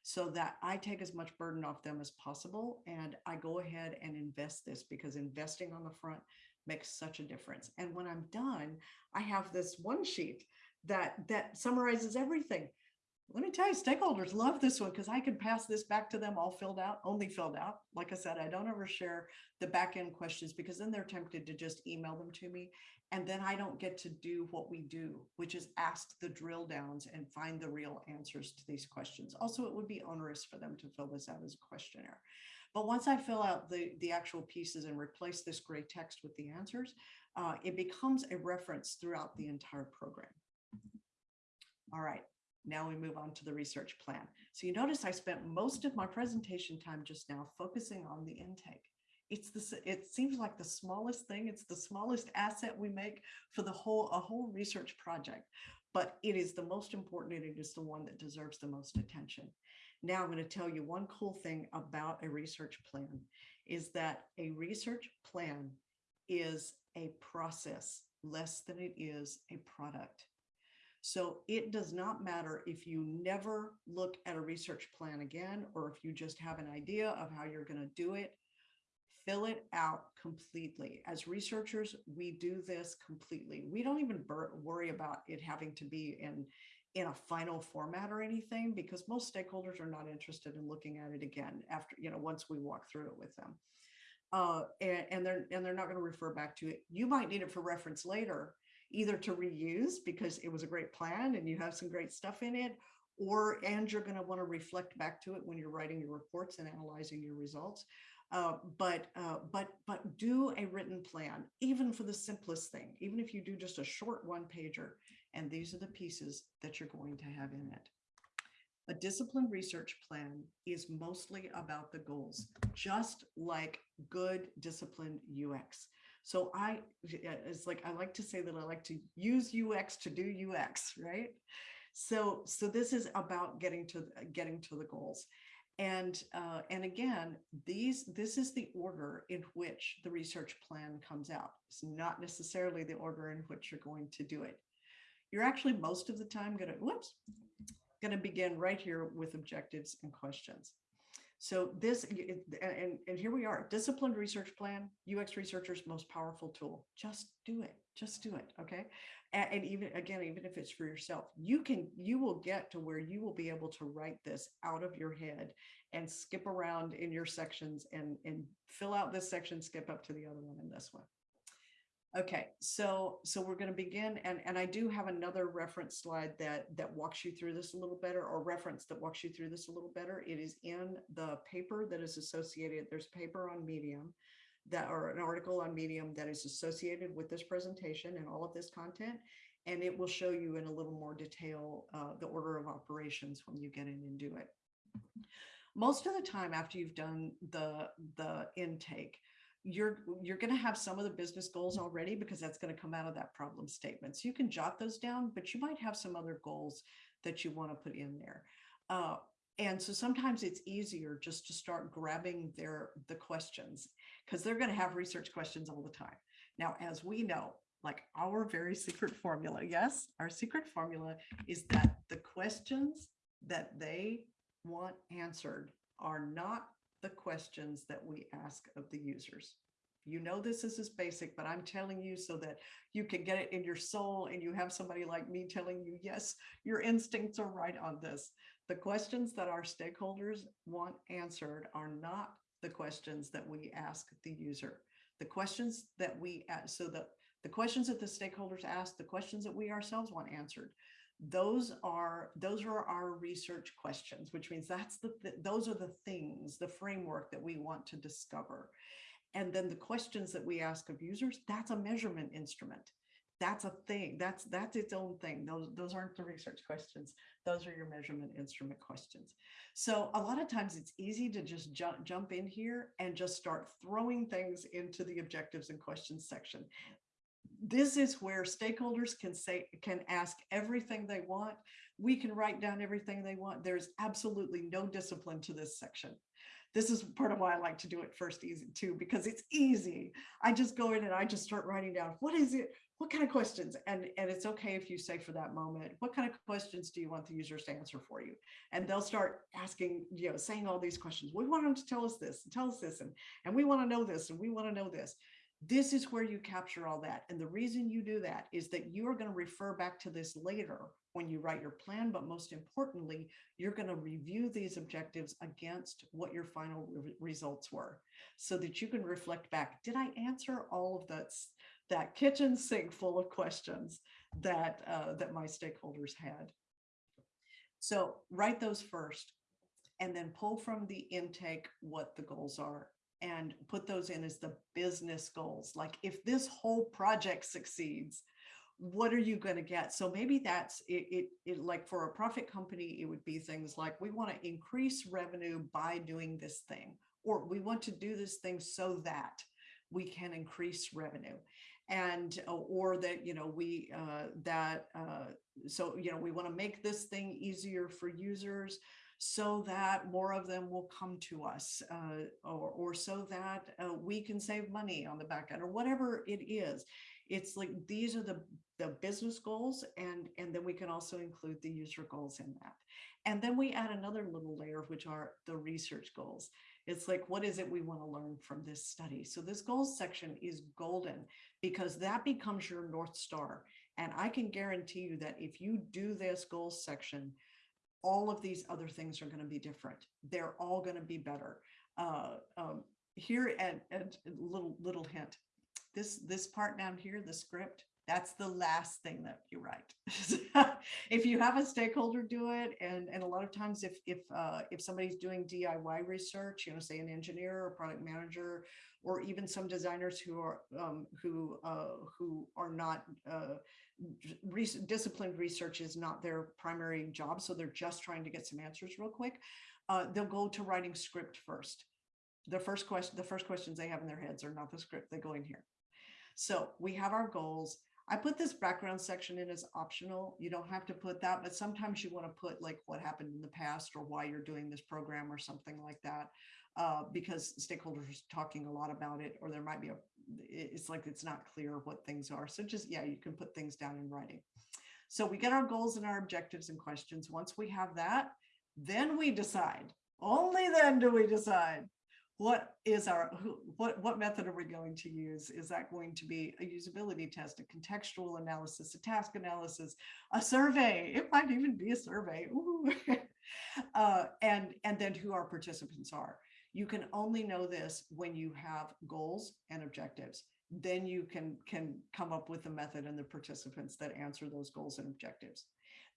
so that I take as much burden off them as possible. And I go ahead and invest this because investing on the front makes such a difference. And when I'm done, I have this one sheet that that summarizes everything. Let me tell you, stakeholders love this one because I can pass this back to them all filled out, only filled out. Like I said, I don't ever share the back end questions because then they're tempted to just email them to me. And then I don't get to do what we do, which is ask the drill downs and find the real answers to these questions. Also, it would be onerous for them to fill this out as a questionnaire. But once I fill out the, the actual pieces and replace this gray text with the answers, uh, it becomes a reference throughout the entire program. All right, now we move on to the research plan. So you notice I spent most of my presentation time just now focusing on the intake. It's the, it seems like the smallest thing. It's the smallest asset we make for the whole, a whole research project, but it is the most important and it is the one that deserves the most attention. Now I'm going to tell you one cool thing about a research plan is that a research plan is a process less than it is a product. So it does not matter if you never look at a research plan again, or if you just have an idea of how you're going to do it, fill it out completely. As researchers, we do this completely. We don't even worry about it having to be in, in a final format or anything because most stakeholders are not interested in looking at it again after, you know, once we walk through it with them. Uh, and, and they're and they're not going to refer back to it. You might need it for reference later, either to reuse because it was a great plan and you have some great stuff in it, or and you're going to want to reflect back to it when you're writing your reports and analyzing your results. Uh, but uh, but but do a written plan, even for the simplest thing, even if you do just a short one pager. And these are the pieces that you're going to have in it. A disciplined research plan is mostly about the goals, just like good disciplined UX. So I, it's like, I like to say that I like to use UX to do UX, right? So, so this is about getting to, getting to the goals. And, uh, and again, these, this is the order in which the research plan comes out. It's not necessarily the order in which you're going to do it. You're actually most of the time gonna, whoops, gonna begin right here with objectives and questions. So this, and, and here we are, disciplined research plan, UX researcher's most powerful tool. Just do it, just do it, okay? And, and even, again, even if it's for yourself, you can, you will get to where you will be able to write this out of your head and skip around in your sections and, and fill out this section, skip up to the other one and this one. Okay, so so we're going to begin, and and I do have another reference slide that that walks you through this a little better, or reference that walks you through this a little better. It is in the paper that is associated. There's a paper on Medium, that or an article on Medium that is associated with this presentation and all of this content, and it will show you in a little more detail uh, the order of operations when you get in and do it. Most of the time after you've done the the intake you're you're going to have some of the business goals already because that's going to come out of that problem statement. So you can jot those down, but you might have some other goals that you want to put in there. Uh, and so sometimes it's easier just to start grabbing their the questions because they're going to have research questions all the time. Now, as we know, like our very secret formula, yes, our secret formula is that the questions that they want answered are not the questions that we ask of the users. You know this is as basic, but I'm telling you so that you can get it in your soul and you have somebody like me telling you, yes, your instincts are right on this. The questions that our stakeholders want answered are not the questions that we ask the user. The questions that we ask, so the, the questions that the stakeholders ask, the questions that we ourselves want answered, those are those are our research questions, which means that's the, th- those are the things, the framework that we want to discover. And then the questions that we ask of users, that's a measurement instrument. That's a thing. That's that's its own thing. Those those aren't the research questions. Those are your measurement instrument questions. So a lot of times it's easy to just jump jump in here and just start throwing things into the objectives and questions section. This is where stakeholders can say can ask everything they want. We can write down everything they want. There's absolutely no discipline to this section this is part of why I like to do it first easy too, because it's easy. I just go in and I just start writing down, what is it? What kind of questions? And, and it's okay if you say for that moment, what kind of questions do you want the users to answer for you? And they'll start asking, you know, saying all these questions. We want them to tell us this and tell us this, and, and we want to know this, and we want to know this. This is where you capture all that. And the reason you do that is that you are going to refer back to this later when you write your plan, but most importantly, you're going to review these objectives against what your final re- results were so that you can reflect back. Did I answer all of that, that kitchen sink full of questions that, uh, that my stakeholders had? So write those first and then pull from the intake what the goals are and put those in as the business goals. Like if this whole project succeeds, what are you going to get? So maybe that's it, it, it, like for a profit company, it would be things like we want to increase revenue by doing this thing, or we want to do this thing so that we can increase revenue. And uh, or that you know we uh, that uh, so you know we want to make this thing easier for users so that more of them will come to us uh, or, or so that uh, we can save money on the back end or whatever it is. It's like these are the the business goals and and then we can also include the user goals in that. And then we add another little layer which are the research goals. It's like what is it we want to learn from this study? So this goals section is golden because that becomes your north star. And i can guarantee you that if you do this goals section all of these other things are going to be different. They're all going to be better. Uh, um, here and and little little hint. This this part down here the script that's the last thing that you write. If you have a stakeholder do it and and a lot of times if if uh, if somebody's doing diy research you know say an engineer or product manager or even some designers who are um, who uh, who are not uh, disciplined research is not their primary job so they're just trying to get some answers real quick uh, they'll go to writing script first the first question the first questions they have in their heads are not the script they go in here so we have our goals I put this background section in as optional. You don't have to put that, but sometimes you want to put like what happened in the past or why you're doing this program or something like that. Uh, because stakeholders are talking a lot about it, or there might be a, it's like it's not clear what things are. So just, yeah, you can put things down in writing. So we get our goals and our objectives and questions. Once we have that, then we decide. Only then do we decide what is our what what method are we going to use is that going to be a usability test a contextual analysis a task analysis a survey it might even be a survey uh, and and then who our participants are you can only know this when you have goals and objectives then you can can come up with the method and the participants that answer those goals and objectives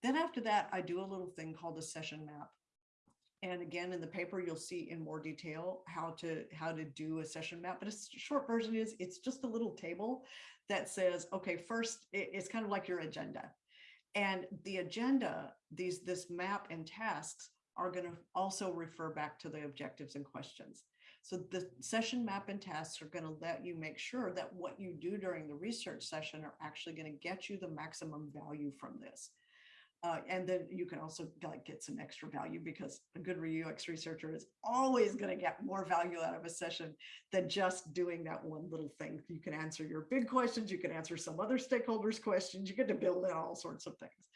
then after that i do a little thing called a session map and again, in the paper, you'll see in more detail how to how to do a session map. But a short version is it's just a little table that says, okay, first it's kind of like your agenda. And the agenda, these this map and tasks are going to also refer back to the objectives and questions. So the session map and tasks are going to let you make sure that what you do during the research session are actually going to get you the maximum value from this. Uh, and then you can also like get some extra value because a good UX researcher is always going to get more value out of a session than just doing that one little thing. You can answer your big questions, you can answer some other stakeholders' questions, you get to build in all sorts of things.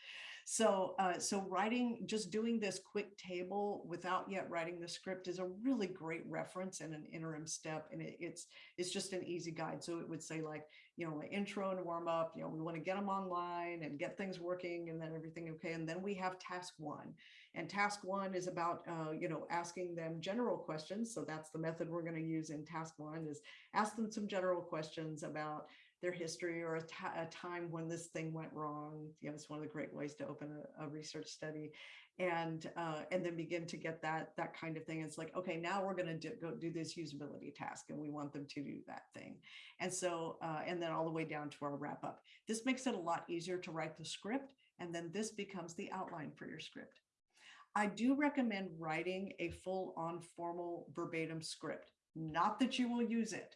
So, uh, so writing, just doing this quick table without yet writing the script is a really great reference and an interim step. And it, it's, it's just an easy guide. So it would say like, you know, an intro and warm up, you know, we want to get them online and get things working and then everything okay. And then we have task one. And task one is about, uh, you know, asking them general questions. So that's the method we're going to use in task one is ask them some general questions about their history or a, time when this thing went wrong. You know, it's one of the great ways to open a, a research study and uh, and then begin to get that that kind of thing. It's like, okay, now we're going to do, go do this usability task and we want them to do that thing. And so, uh, and then all the way down to our wrap up. This makes it a lot easier to write the script. And then this becomes the outline for your script. I do recommend writing a full on formal verbatim script. Not that you will use it,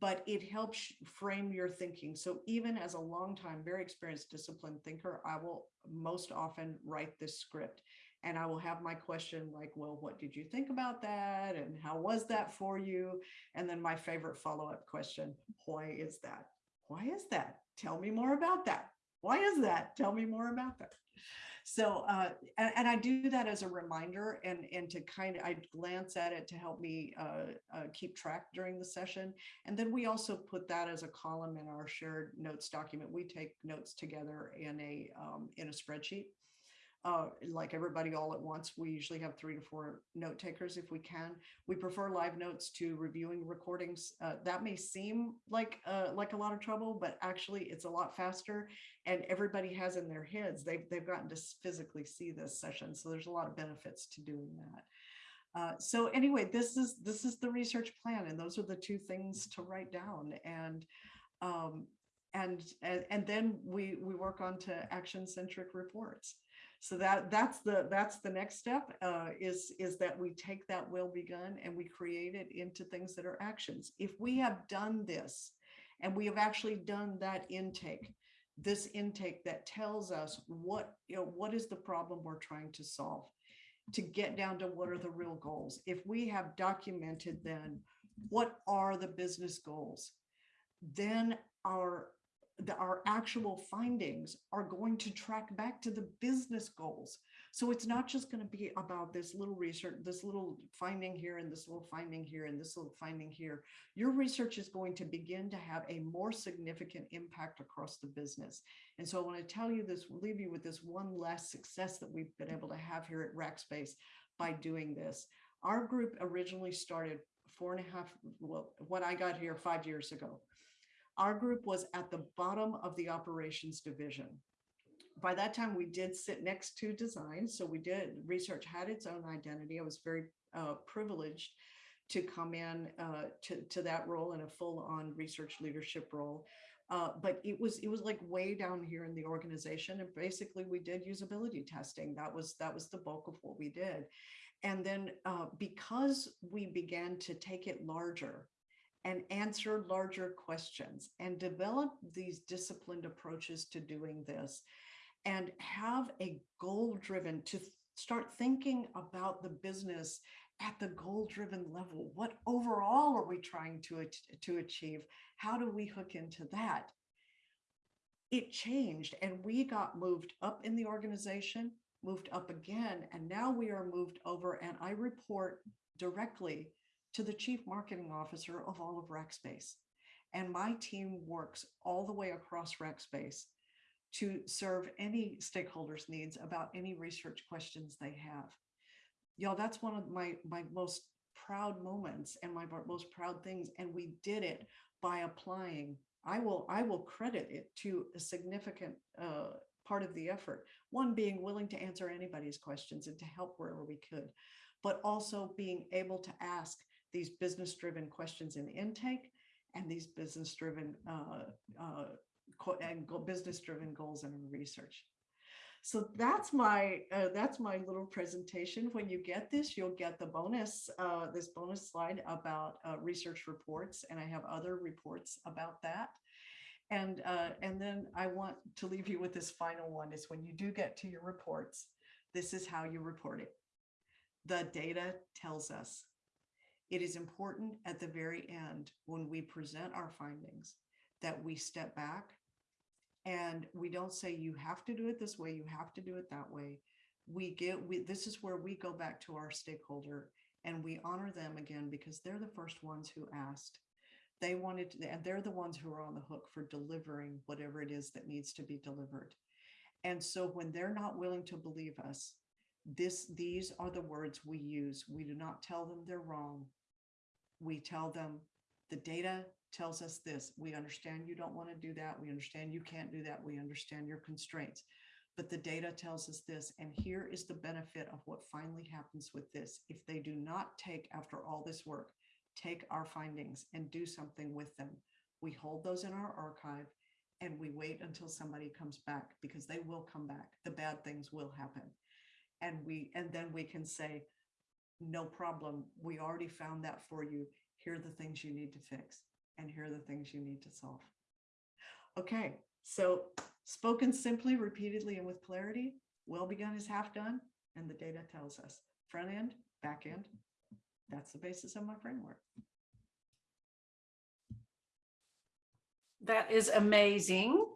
but it helps frame your thinking. So even as a long time, very experienced disciplined thinker, I will most often write this script and I will have my question like, well, what did you think about that? And how was that for you? And then my favorite follow-up question, why is that? Why is that? Tell me more about that. Why is that? Tell me more about that. So, uh, and, and I do that as a reminder and, and to kind of, I glance at it to help me uh, uh, keep track during the session. And then we also put that as a column in our shared notes document. We take notes together in a, um, in a spreadsheet. Uh, like everybody all at once, we usually have three to four note takers if we can. We prefer live notes to reviewing recordings. Uh, that may seem like uh, like a lot of trouble, but actually it's a lot faster. And everybody has in their heads they've they've gotten to physically see this session, so there's a lot of benefits to doing that. Uh, so anyway, this is this is the research plan, and those are the two things to write down. And um, and and and then we we work on to action centric reports so that that's the that's the next step uh, is is that we take that will begun and we create it into things that are actions. If we have done this and we have actually done that intake this intake that tells us what you know what is the problem we're trying to solve to get down to what are the real goals. If we have documented then what are the business goals then our the, our actual findings are going to track back to the business goals. So it's not just going to be about this little research, this little finding here and this little finding here and this little finding here. Your research is going to begin to have a more significant impact across the business. And so I want to tell you this, leave you with this one last success that we've been able to have here at Rackspace by doing this. Our group originally started four and a half, well, when I got here five years ago. Our group was at the bottom of the operations division. By that time, we did sit next to design. So we did, research had its own identity. I was very uh, privileged to come in uh, to, to that role in a full on research leadership role. Uh, but it was it was like way down here in the organization and basically we did usability testing that was that was the bulk of what we did and then uh, because we began to take it larger and answer larger questions and develop these disciplined approaches to doing this and have a goal driven to start thinking about the business at the goal driven level. What overall are we trying to to achieve? How do we hook into that? It changed and we got moved up in the organization moved up again and now we are moved over and i report directly to the chief marketing officer of all of Rackspace. And my team works all the way across Rackspace to serve any stakeholders' needs about any research questions they have. Y'all, that's one of my, my most proud moments and my most proud things. And we did it by applying. I will, I will credit it to a significant uh, part of the effort. One being willing to answer anybody's questions and to help wherever we could, but also being able to ask these business driven questions in intake and these business driven uh, uh, and business driven goals in research. So that's my uh, that's my little presentation. When you get this, you'll get the bonus uh, this bonus slide about uh, research reports, and I have other reports about that. And uh, and then I want to leave you with this final one: is when you do get to your reports, this is how you report it. The data tells us it is important at the very end when we present our findings that we step back And we don't say you have to do it this way, you have to do it that way. We get, we, this is where we go back to our stakeholder and we honor them again because they're the first ones who asked. They wanted, to- and they're the ones who are on the hook for delivering whatever it is that needs to be delivered. And so when they're not willing to believe us, this, these are the words we use. We do not tell them they're wrong. We tell them the data tells us this. We understand you don't want to do that. We understand you can't do that. We understand your constraints. But the data tells us this, and here is the benefit of what finally happens with this. If they do not take, after all this work, take our findings and do something with them, we hold those in our archive and we wait until somebody comes back because they will come back. The bad things will happen. And we, and then we can say, no problem. We already found that for you. Here are the things you need to fix and here are the things you need to solve. Okay, so spoken simply, repeatedly, and with clarity, well begun is half done, and the data tells us front end, back end. That's the basis of my framework. That is amazing.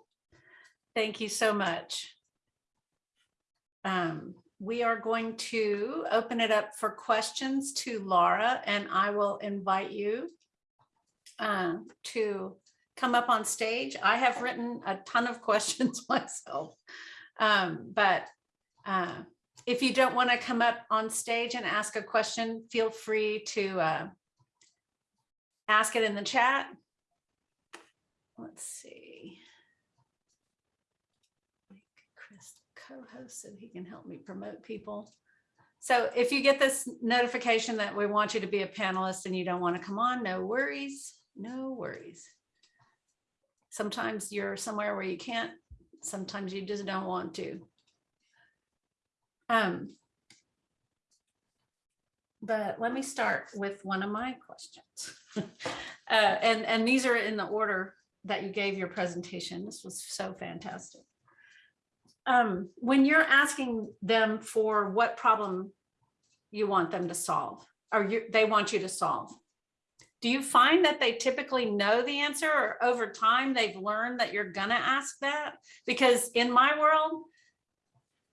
Thank you so much. Um, we are going to open it up for questions to Laura and I will invite you uh, to come up on stage. I have written a ton of questions myself. Um, but uh, if you don't want to come up on stage and ask a question, feel free to uh, ask it in the chat. Let's see. Make Chris co-host so he can help me promote people. So if you get this notification that we want you to be a panelist and you don't want to come on, no worries, no worries. Sometimes you're somewhere where you can't, sometimes you just don't want to. Um, but let me start with one of my questions. Uh, and, and these are in the order that you gave your presentation. This was so fantastic. Um, when you're asking them for what problem you want them to solve, or you, they want you to solve, do you find that they typically know the answer or over time they've learned that you're gonna ask that? Because in my world,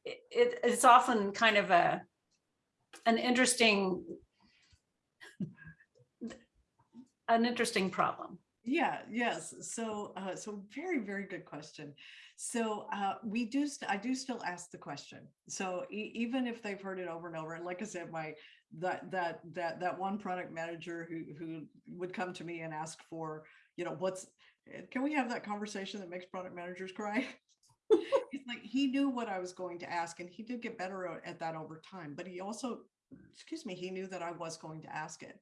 it, it- it's often kind of a, an interesting, an interesting problem. Yeah, yes. So, uh, so very, very good question. So, uh, we do, I do still ask the question. So e- even if they've heard it over and over, and like I said, my, that, that, that, that one product manager who, who would come to me and ask for, you know, what's, eh, can we have that conversation that makes product managers cry? It's like, he knew what I was going to ask and he did get better at that over time, but he also, excuse me, he knew that I was going to ask it.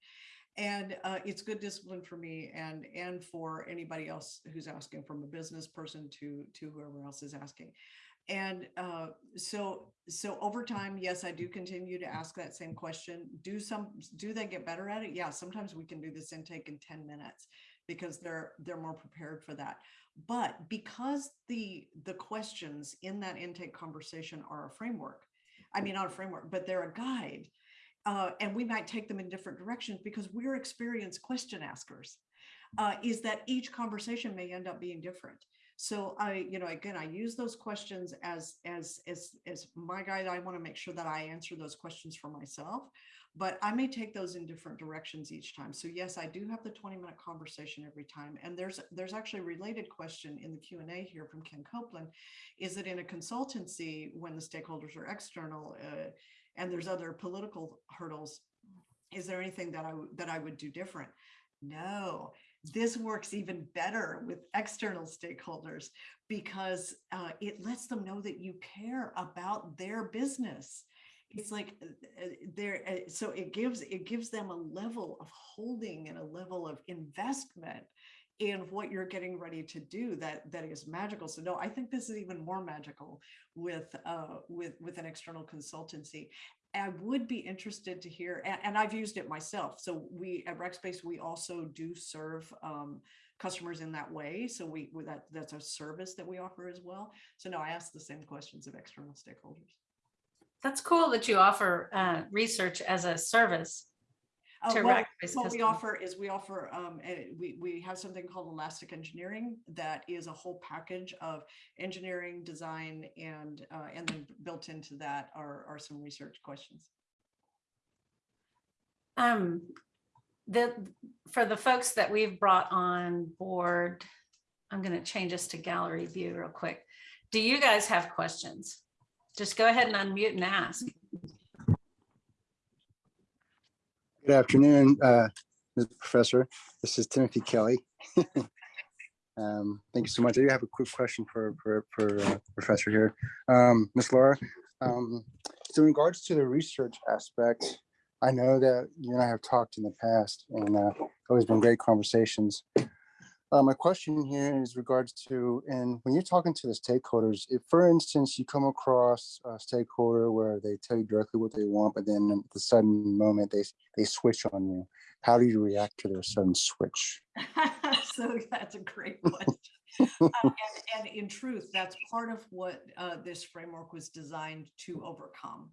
And uh, it's good discipline for me and and for anybody else who's asking, from a business person to to whoever else is asking. And uh, so so over time, yes, I do continue to ask that same question. Do some do they get better at it? Yeah, sometimes we can do this intake in 10 minutes because they're they're more prepared for that. But because the the questions in that intake conversation are a framework, I mean not a framework, but they're a guide uh, and we might take them in different directions because we're experienced question askers, uh, is that each conversation may end up being different. So I, you know, again, I use those questions as as as as my guide. I want to make sure that I answer those questions for myself, but I may take those in different directions each time. So yes, I do have the 20 minute conversation every time. And there's there's actually a related question in the Q and A here from Ken Copeland. Is it in a consultancy when the stakeholders are external? Uh, and there's other political hurdles. Is there anything that I that I would do different? No, this works even better with external stakeholders because uh, it lets them know that you care about their business. It's like uh, uh, there, uh, so it gives it gives them a level of holding and a level of investment in what you're getting ready to do that that is magical. So no, I think this is even more magical with uh, with with an external consultancy. I would be interested to hear, and, and I've used it myself. So we at Rackspace we also do serve um, customers in that way. So we that that's a service that we offer as well. So no, I ask the same questions of external stakeholders. That's cool that you offer uh, research as a service. Uh, To well, recognize What we offer is we offer, um, eh, we, we have something called Elastic Engineering that is a whole package of engineering, design, and, uh, and then built into that are, are some research questions. Um, the, for the folks that we've brought on board, I'm gonna change us to gallery view real quick. Do you guys have questions? Just go ahead and unmute and ask. Good afternoon, uh. Professor. This is Timothy Kelly. Um, Thank you so much. I do have a quick question for, for, for uh, Professor here. Um, Ms. Laura, um, so in regards to the research aspect, I know that you and I have talked in the past and uh, always been great conversations. Uh, My question here is regards to, and when you're talking to the stakeholders, if, for instance, you come across a stakeholder where they tell you directly what they want, but then at the sudden moment, they they switch on you. How do you react to their sudden switch? So that's a great question. Uh, And and in truth, that's part of what uh, this framework was designed to overcome.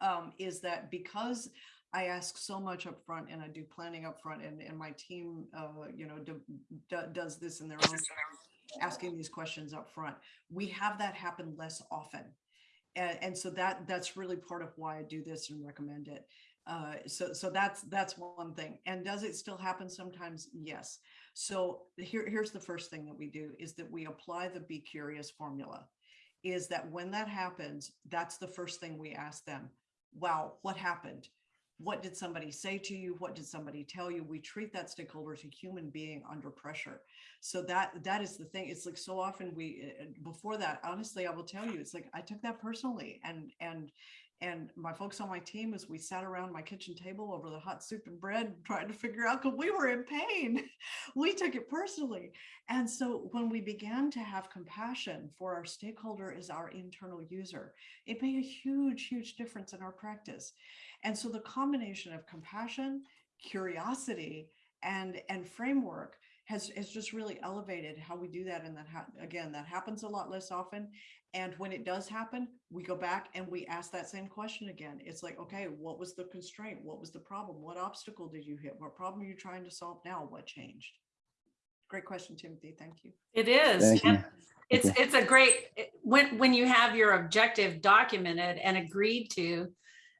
um, Is that because I ask so much up front and I do planning upfront and, and my team, uh, you know, do- do- does this in their own, asking these questions up front. we have that happen less often. And, and so that, that's really part of why I do this and recommend it. Uh, so, so that's, that's one thing. And does it still happen sometimes? Yes. So here, here's the first thing that we do is that we apply the be curious formula. Is that when that happens, that's the first thing we ask them. Wow, what happened? What did somebody say to you? What did somebody tell you? We treat that stakeholder as a human being under pressure. So that, that is the thing. It's like so often we, uh, before that, honestly, I will tell you, it's like, I took that personally and, and, and my folks on my team, as we sat around my kitchen table over the hot soup and bread, trying to figure out, because we were in pain. We took it personally. And so when we began to have compassion for our stakeholder as our internal user, it made a huge, huge difference in our practice. And so the combination of compassion, curiosity, and, and framework has, has just really elevated how we do that. And that, again, that happens a lot less often. And when it does happen, we go back and we ask that same question again. It's like, okay, what was the constraint? What was the problem? What obstacle did you hit? What problem are you trying to solve now? What changed? Great question, Timothy. Thank you. It is. Thank you. and It's, it's a great, it- when, when you have your objective documented and agreed to,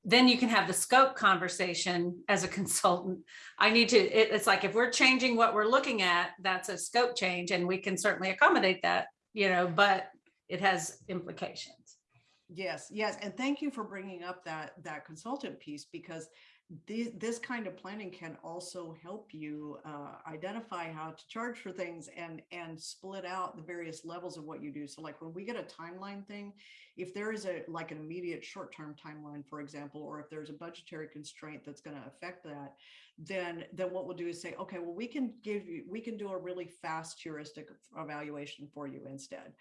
then you can have the scope conversation as a consultant. I need to, it- it's like, if we're changing what we're looking at, that's a scope change and we can certainly accommodate that, you know, but it has implications. Yes, yes, and thank you for bringing up that that consultant piece because this kind of planning can also help you uh, identify how to charge for things and and split out the various levels of what you do. So like when we get a timeline thing, if there is a like an immediate short-term timeline, for example, or if there's a budgetary constraint that's going to affect that, then then what we'll do is say, okay, well we can give you we can do a really fast heuristic evaluation for you instead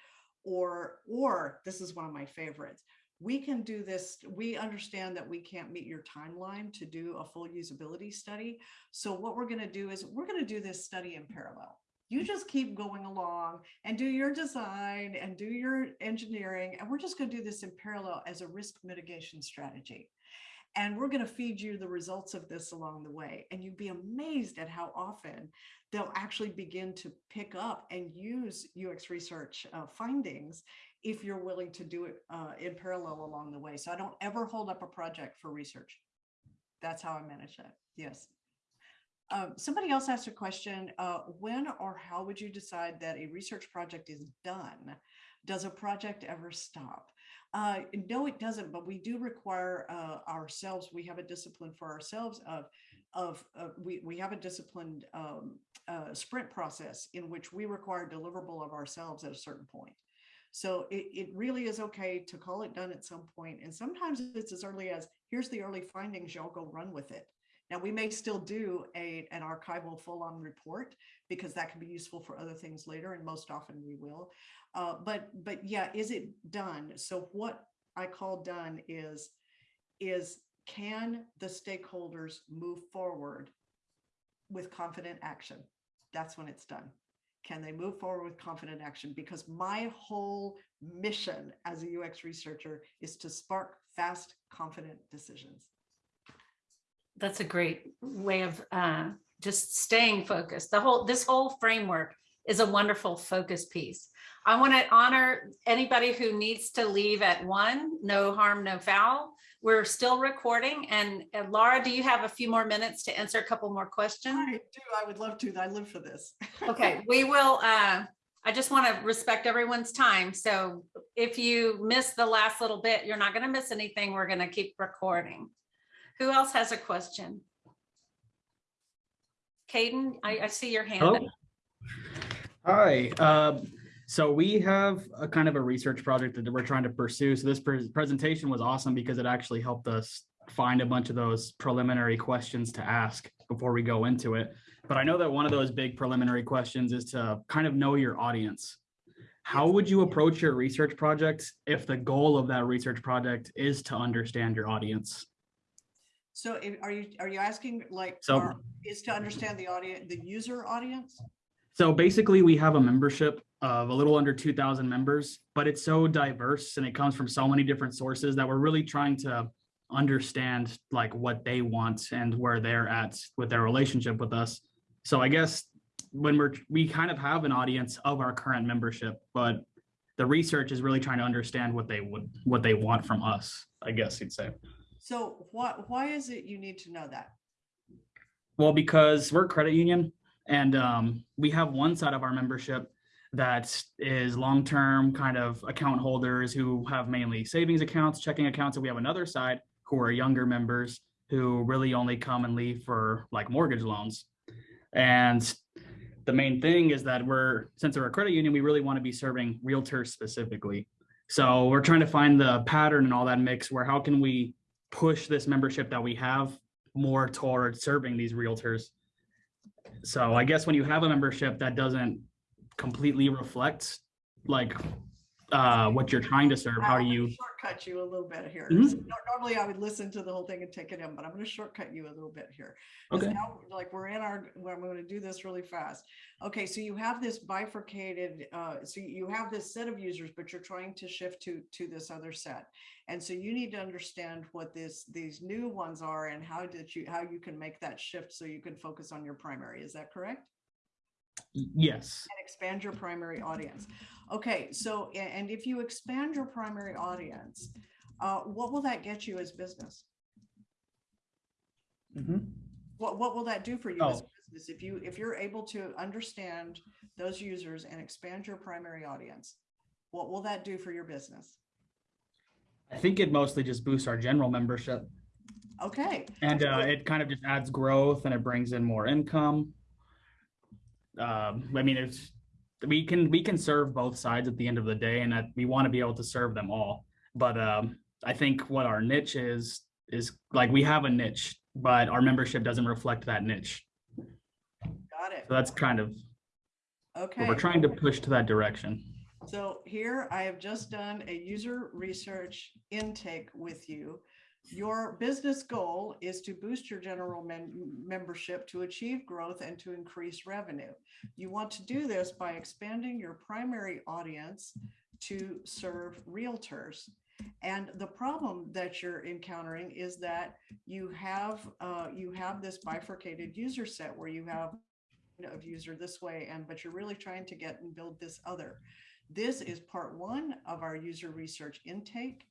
or or this is one of my favorites we can do this we understand that we can't meet your timeline to do a full usability study. So what we're going to do is we're going to do this study in parallel. You just keep going along and do your design and do your engineering and we're just going to do this in parallel as a risk mitigation strategy and we're going to feed you the results of this along the way and you'd be amazed at how often they'll actually begin to pick up and use UX research uh, findings if you're willing to do it uh, in parallel along the way. So I don't ever hold up a project for research. That's how I manage that. Yes. Um, somebody else asked a question. Uh, when or how would you decide that a research project is done? Does a project ever stop? Uh, no, it doesn't, but we do require uh, ourselves, we have a discipline for ourselves of of uh, we, we have a disciplined um, uh, sprint process in which we require deliverable of ourselves at a certain point. So it, it really is okay to call it done at some point. And sometimes it's as early as here's the early findings, y'all go run with it. Now we may still do a, an archival full on report because that can be useful for other things later. And most often we will. Uh, but, but yeah, is it done? So what I call done is, is can the stakeholders move forward with confident action? That's when it's done. Can they move forward with confident action? Because my whole mission as a UX researcher is to spark fast, confident decisions. That's a great way of uh, just staying focused. The whole, this whole framework is a wonderful focus piece. I want to honor anybody who needs to leave at one, no harm, no foul. We're still recording and uh, Laura, do you have a few more minutes to answer a couple more questions? I do, I would love to. I live for this. Okay, we will, uh, I just want to respect everyone's time. So if you miss the last little bit, you're not going to miss anything. We're going to keep recording. Who else has a question? Caden, I, I see your hand. up. Hello. Hi, um, so we have a kind of a research project that we're trying to pursue. So this pres- presentation was awesome because it actually helped us find a bunch of those preliminary questions to ask before we go into it. But I know that one of those big preliminary questions is to kind of know your audience. How would you approach your research project if the goal of that research project is to understand your audience? So if- are you, are you asking like, So- are- is to understand the audience, the user audience? So basically, we have a membership of a little under two thousand members, but it's so diverse and it comes from so many different sources that we're really trying to understand like what they want and where they're at with their relationship with us. So I guess when we're, we kind of have an audience of our current membership, but the research is really trying to understand what they would, what they want from us, I guess you'd say. So what, why is it you need to know that? Well, because we're a credit union and um, we have one side of our membership that is long-term kind of account holders who have mainly savings accounts, checking accounts, and we have another side who are younger members who really only come and leave for like mortgage loans. And the main thing is that we're, since we're a credit union, we really want to be serving realtors specifically. So we're trying to find the pattern and all that mix where how can we push this membership that we have more toward serving these realtors. So I guess when you have a membership that doesn't completely reflect like uh what you're trying to serve, how do you? Shortcut you a little bit here. Mhm. So Normally I would listen to the whole thing and take it in, but I'm gonna shortcut you a little bit here. Okay. now, Like, we're in our, well, I'm gonna do this really fast. Okay, so you have this bifurcated, uh, so you have this set of users, but you're trying to shift to, to this other set. And so you need to understand what this, these new ones are and how did you, how you can make that shift so you can focus on your primary. Is that correct? Yes. and expand your primary audience. Okay, so, and if you expand your primary audience, uh, what will that get you as business? Mm -hmm. What, what will that do for you as Oh. business? If you, if you're able to understand those users and expand your primary audience, what will that do for your business? I think it mostly just boosts our general membership Okay, and uh it kind of just adds growth and it brings in more income. Um, I mean, it's, we can, we can serve both sides at the end of the day and that we want to be able to serve them all. But um, I think what our niche is, is like we have a niche, but our membership doesn't reflect that niche. got it. So that's kind of, Okay. we're trying to push to that direction. So here I have just done a user research intake with you. Your business goal is to boost your general membership to achieve growth and to increase revenue. You want to do this by expanding your primary audience to serve realtors. And the problem that you're encountering is that you have, uh, you have this bifurcated user set where you have of user this way and, but you're really trying to get and build this other. This is part one of our user research intake.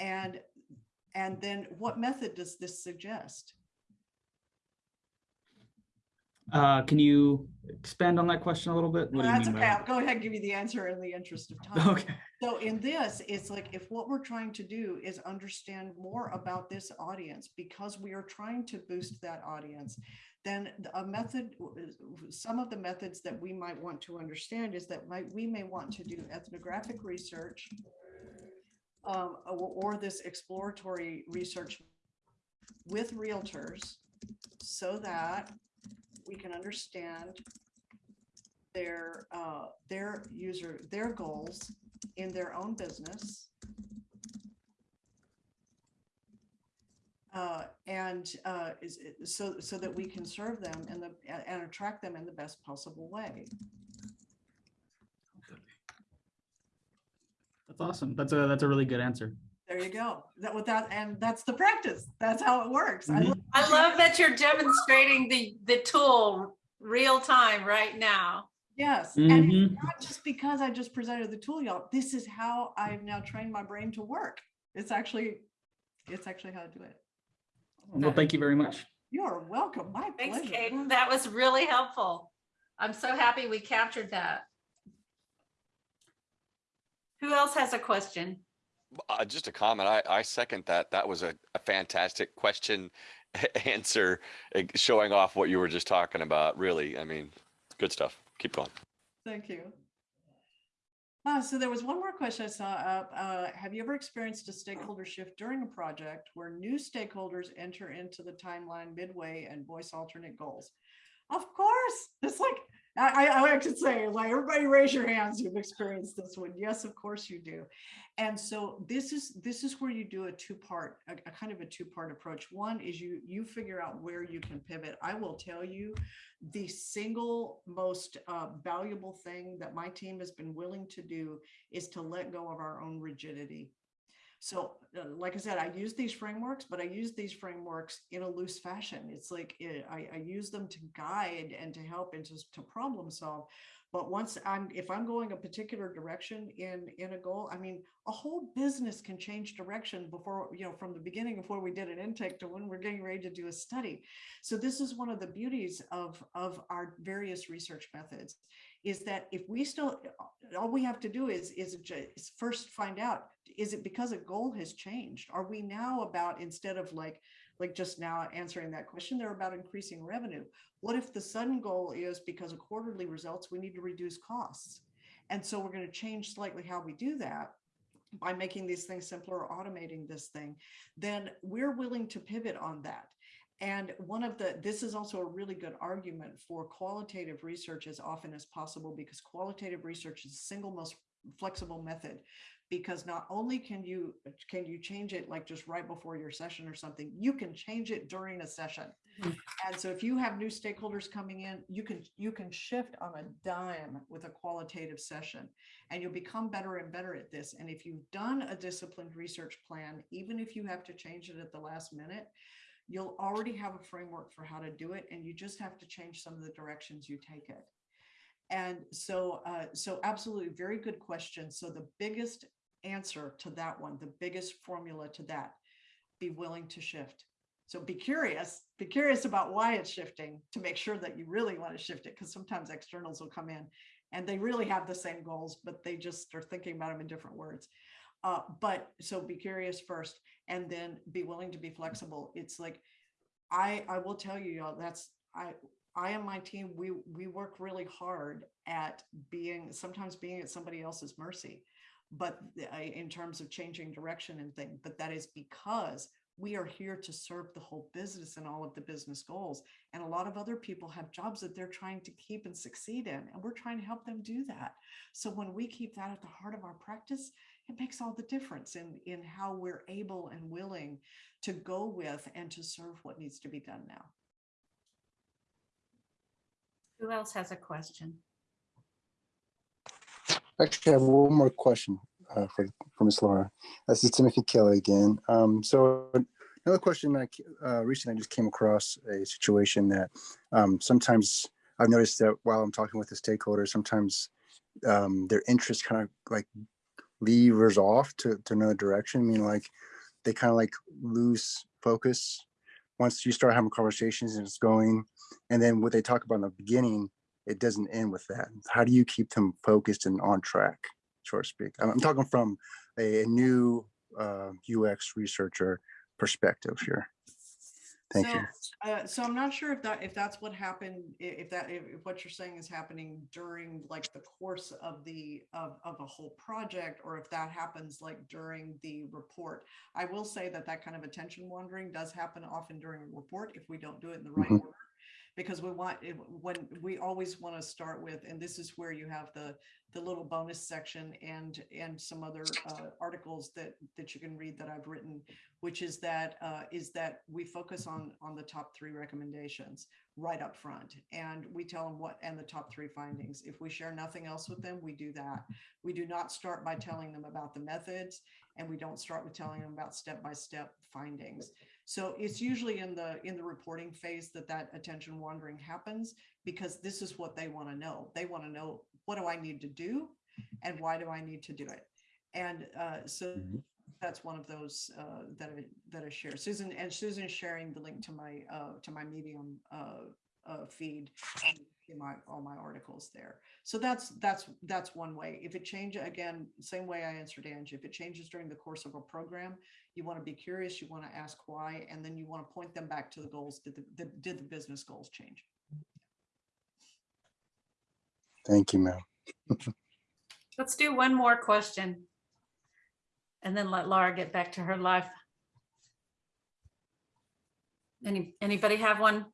And, and then what method does this suggest? Uh, can you expand on that question a little bit? What do you That's okay. I'll go ahead and give you the answer in the interest of time. Okay. So in this, it's like if what we're trying to do is understand more about this audience because we are trying to boost that audience, then a method, some of the methods that we might want to understand is that might, we may want to do ethnographic research um, or, or this exploratory research with realtors so that we can understand their, uh, their user, their goals in their own business. Uh, and, uh, is, so, so that we can serve them in the, and attract them in the best possible way. That's awesome. That's a, that's a really good answer. There you go. That without, and that's the practice. That's how it works. I Mhm. love- I love that you're demonstrating the, the tool real time right now. Yes, and it's Mhm. not just because I just presented the tool, y'all. This is how I've now trained my brain to work. It's actually, it's actually how to do it. Well, thank you very much. You are welcome. My Thanks, pleasure. Caden. That was really helpful. I'm so happy we captured that. Who else has a question? Uh, just a comment. I, I second that. That was a, a fantastic question answer, eh, showing off what you were just talking about. Really, I mean, good stuff. Keep going. Thank you. Uh, so there was one more question I saw up. Uh, have you ever experienced a stakeholder shift during a project where new stakeholders enter into the timeline midway and voice alternate goals? Of course, it's like, I, I, I could say, like, everybody raise your hands you've experienced this one. Yes, of course you do. And so this is, this is where you do a two-part, a, a kind of a two-part approach. One is you, you figure out where you can pivot. I will tell you, the single most uh, valuable thing that my team has been willing to do is to let go of our own rigidity. So, uh, like I said, I use these frameworks, but I use these frameworks in a loose fashion. It's like eh, I, I use them to guide and to help and to, to problem solve. But once I'm, if I'm going a particular direction in in a goal, I mean, a whole business can change direction before you know from the beginning of before we did an intake to when we're getting ready to do a study. So this is one of the beauties of of our various research methods, is that if we still all we have to do is is is first find out is it because a goal has changed? Are we now about instead of like like just now answering that question, they're about increasing revenue. What if the sudden goal is because of quarterly results, we need to reduce costs? And so we're going to change slightly how we do that by making these things simpler automating this thing, then we're willing to pivot on that. And one of the, this is also a really good argument for qualitative research as often as possible because qualitative research is the single most flexible method. Because not only can you can you change it like just right before your session or something you can change it during a session. Mhm. and so if you have new stakeholders coming in you can you can shift on a dime with a qualitative session. And you'll become better and better at this. And if you've done a disciplined research plan even if you have to change it at the last minute you'll already have a framework for how to do it and you just have to change some of the directions you take it and so, uh, so absolutely very good question. So the biggest answer to that one, the biggest formula to that, be willing to shift. So be curious, be curious about why it's shifting to make sure that you really want to shift it. Because sometimes externals will come in and they really have the same goals, but they just are thinking about them in different words. Uh, but so be curious first and then be willing to be flexible. It's like, I, I will tell you, y'all, that's, I, I and my team, we we work really hard at being sometimes being at somebody else's mercy, but uh, in terms of changing direction and thing. But that is because we are here to serve the whole business and all of the business goals. And a lot of other people have jobs that they're trying to keep and succeed in, and we're trying to help them do that. So when we keep that at the heart of our practice, it makes all the difference in in how we're able and willing to go with and to serve what needs to be done now. Who else has a question? Actually, I have one more question uh, for, for Ms. Laura. This is Timothy Kelly again. Um, so another question, I uh, recently I just came across a situation that um, sometimes I've noticed that while I'm talking with the stakeholders, sometimes um, their interest kind of like levers off to, to another direction. I mean, like they kind of like lose focus once you start having conversations and it's going. And then what they talk about in the beginning it doesn't end with that. How do you keep them focused and on track, so to speak? I'm I'm talking from a, a new uh, UX researcher perspective here. Thank so, you. Uh, so I'm not sure if that if that's what happened, if that if, if what you're saying is happening during like the course of the of, of a whole project, or if that happens like during the report. I will say that that kind of attention wandering does happen often during a report if we don't do it in the right Mhm. order. Because we want when we always want to start with, and this is where you have the the little bonus section and and some other uh, articles that that you can read that I've written which is that uh, is that we focus on on the top three recommendations right up front. And we tell them what and the top three findings. If we share nothing else with them we do that. We do not start by telling them about the methods and we don't start with telling them about step-by-step findings. So it's usually in the, in the reporting phase that that attention wandering happens because this is what they want to know. They want to know, what do I need to do? And why do I need to do it? And uh, so Mhm. that's one of those uh, that I, that I share. Susan, and Susan's sharing the link to my, uh, to my Medium uh, feed in my, all my articles there. So that's, that's, that's one way. If it change, again, same way I answered Angie, if it changes during the course of a program, you want to be curious, you want to ask why, and then you want to point them back to the goals. Did the, the- did the business goals change? Thank you, ma'am. Let's do one more question. And then let Laura get back to her life. Any, anybody have one?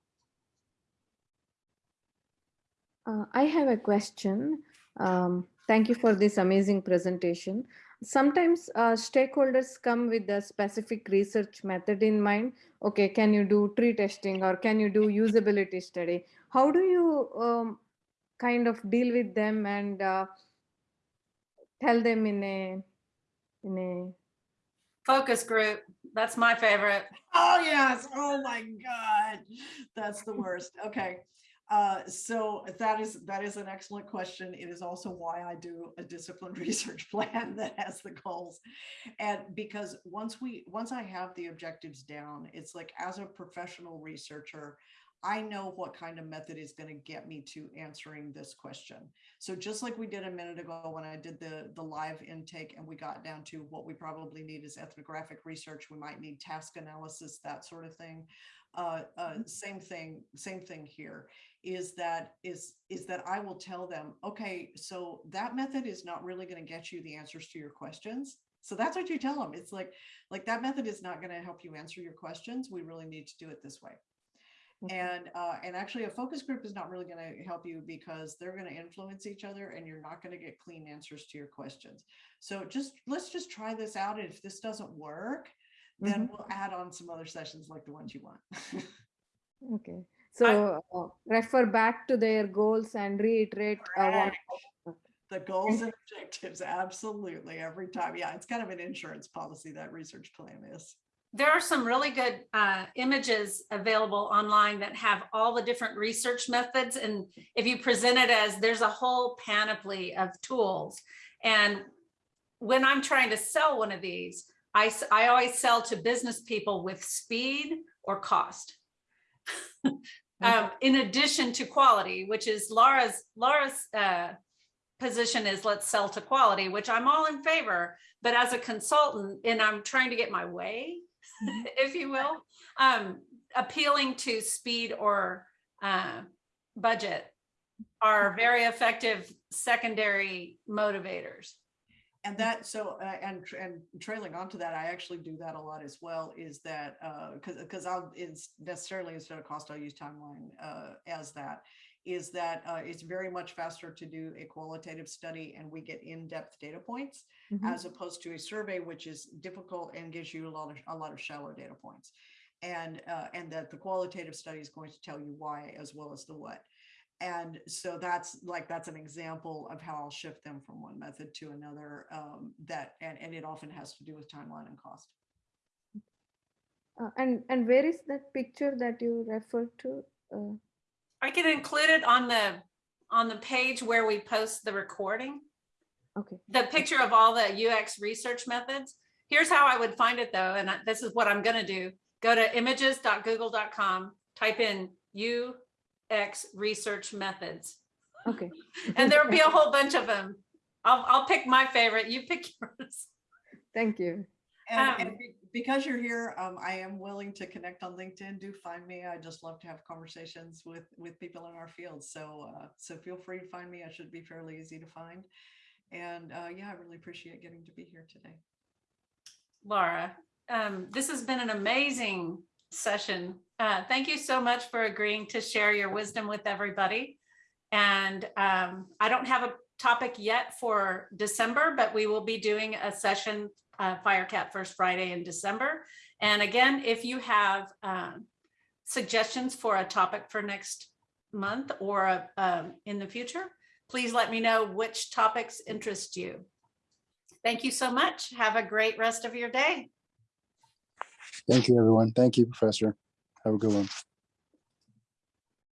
Uh, I have a question. Um, Thank you for this amazing presentation. Sometimes uh, stakeholders come with a specific research method in mind. Okay, can you do tree testing or can you do usability study? How do you um, kind of deal with them and uh, tell them in a in a Focus group. That's my favorite. Oh, yes. Oh, my God. That's the worst. Okay. Uh, so that is, that is an excellent question. It is also why I do a disciplined research plan that has the goals. And because once we, once I have the objectives down, it's like as a professional researcher, I know what kind of method is going to get me to answering this question. So just like we did a minute ago when I did the, the live intake and we got down to what we probably need is ethnographic research, we might need task analysis, that sort of thing. Uh, uh, same thing, same thing here is that is is that I will tell them, okay, so that method is not really going to get you the answers to your questions. So that's what you tell them. It's like like that method is not going to help you answer your questions. We really need to do it this way. Okay. And uh, and actually, a focus group is not really going to help you because they're going to influence each other, and you're not going to get clean answers to your questions. So just let's just try this out. And if this doesn't work, then we'll add on some other sessions like the ones you want. Okay, so uh, refer back to their goals and reiterate. uh, what- The goals and objectives, absolutely, every time. Yeah, it's kind of an insurance policy, that research plan is. There are some really good uh, images available online that have all the different research methods. And if you present it as, there's a whole panoply of tools. And when I'm trying to sell one of these, I, I always sell to business people with speed or cost. Um, in addition to quality, which is Laura's, Laura's uh, position is let's sell to quality, which I'm all in favor. But as a consultant, and I'm trying to get my way, if you will, um, appealing to speed or uh, budget are very effective secondary motivators. And that, so, uh, and, and trailing onto that, I actually do that a lot as well, is that, uh, cause, cause I'll, it's necessarily instead of cost, I'll use timeline, uh, as that. Is that, uh, it's very much faster to do a qualitative study and we get in-depth data points. Mhm. as opposed to a survey, which is difficult and gives you a lot of, a lot of shallow data points. And, uh, and that the qualitative study is going to tell you why as well as the what. And so that's like, that's an example of how I'll shift them from one method to another, um, that, and, and it often has to do with timeline and cost. Uh, and and where is that picture that you referred to? Uh, I can include it on the, on the page where we post the recording. okay. the picture of all the UX research methods. Here's how I would find it though, and this is what I'm gonna do. Go to images.google.com, type in UX research methods, Okay. and there'll be a whole bunch of them. I'll, I'll pick my favorite, you pick yours. Thank you. And, and Um, be- because you're here, um, I am willing to connect on LinkedIn. Do find me. I just love to have conversations with, with people in our field. So, uh, so feel free to find me. I should be fairly easy to find. And, uh, yeah, I really appreciate getting to be here today. Laura, um, this has been an amazing session. Uh, thank you so much for agreeing to share your wisdom with everybody. And um, I don't have a topic yet for December, but we will be doing a session, uh, Firecat First Friday in December. And again, if you have um, suggestions for a topic for next month or um, in the future, please let me know which topics interest you. Thank you so much. Have a great rest of your day. Thank you, everyone. Thank you, Professor. Have a good one.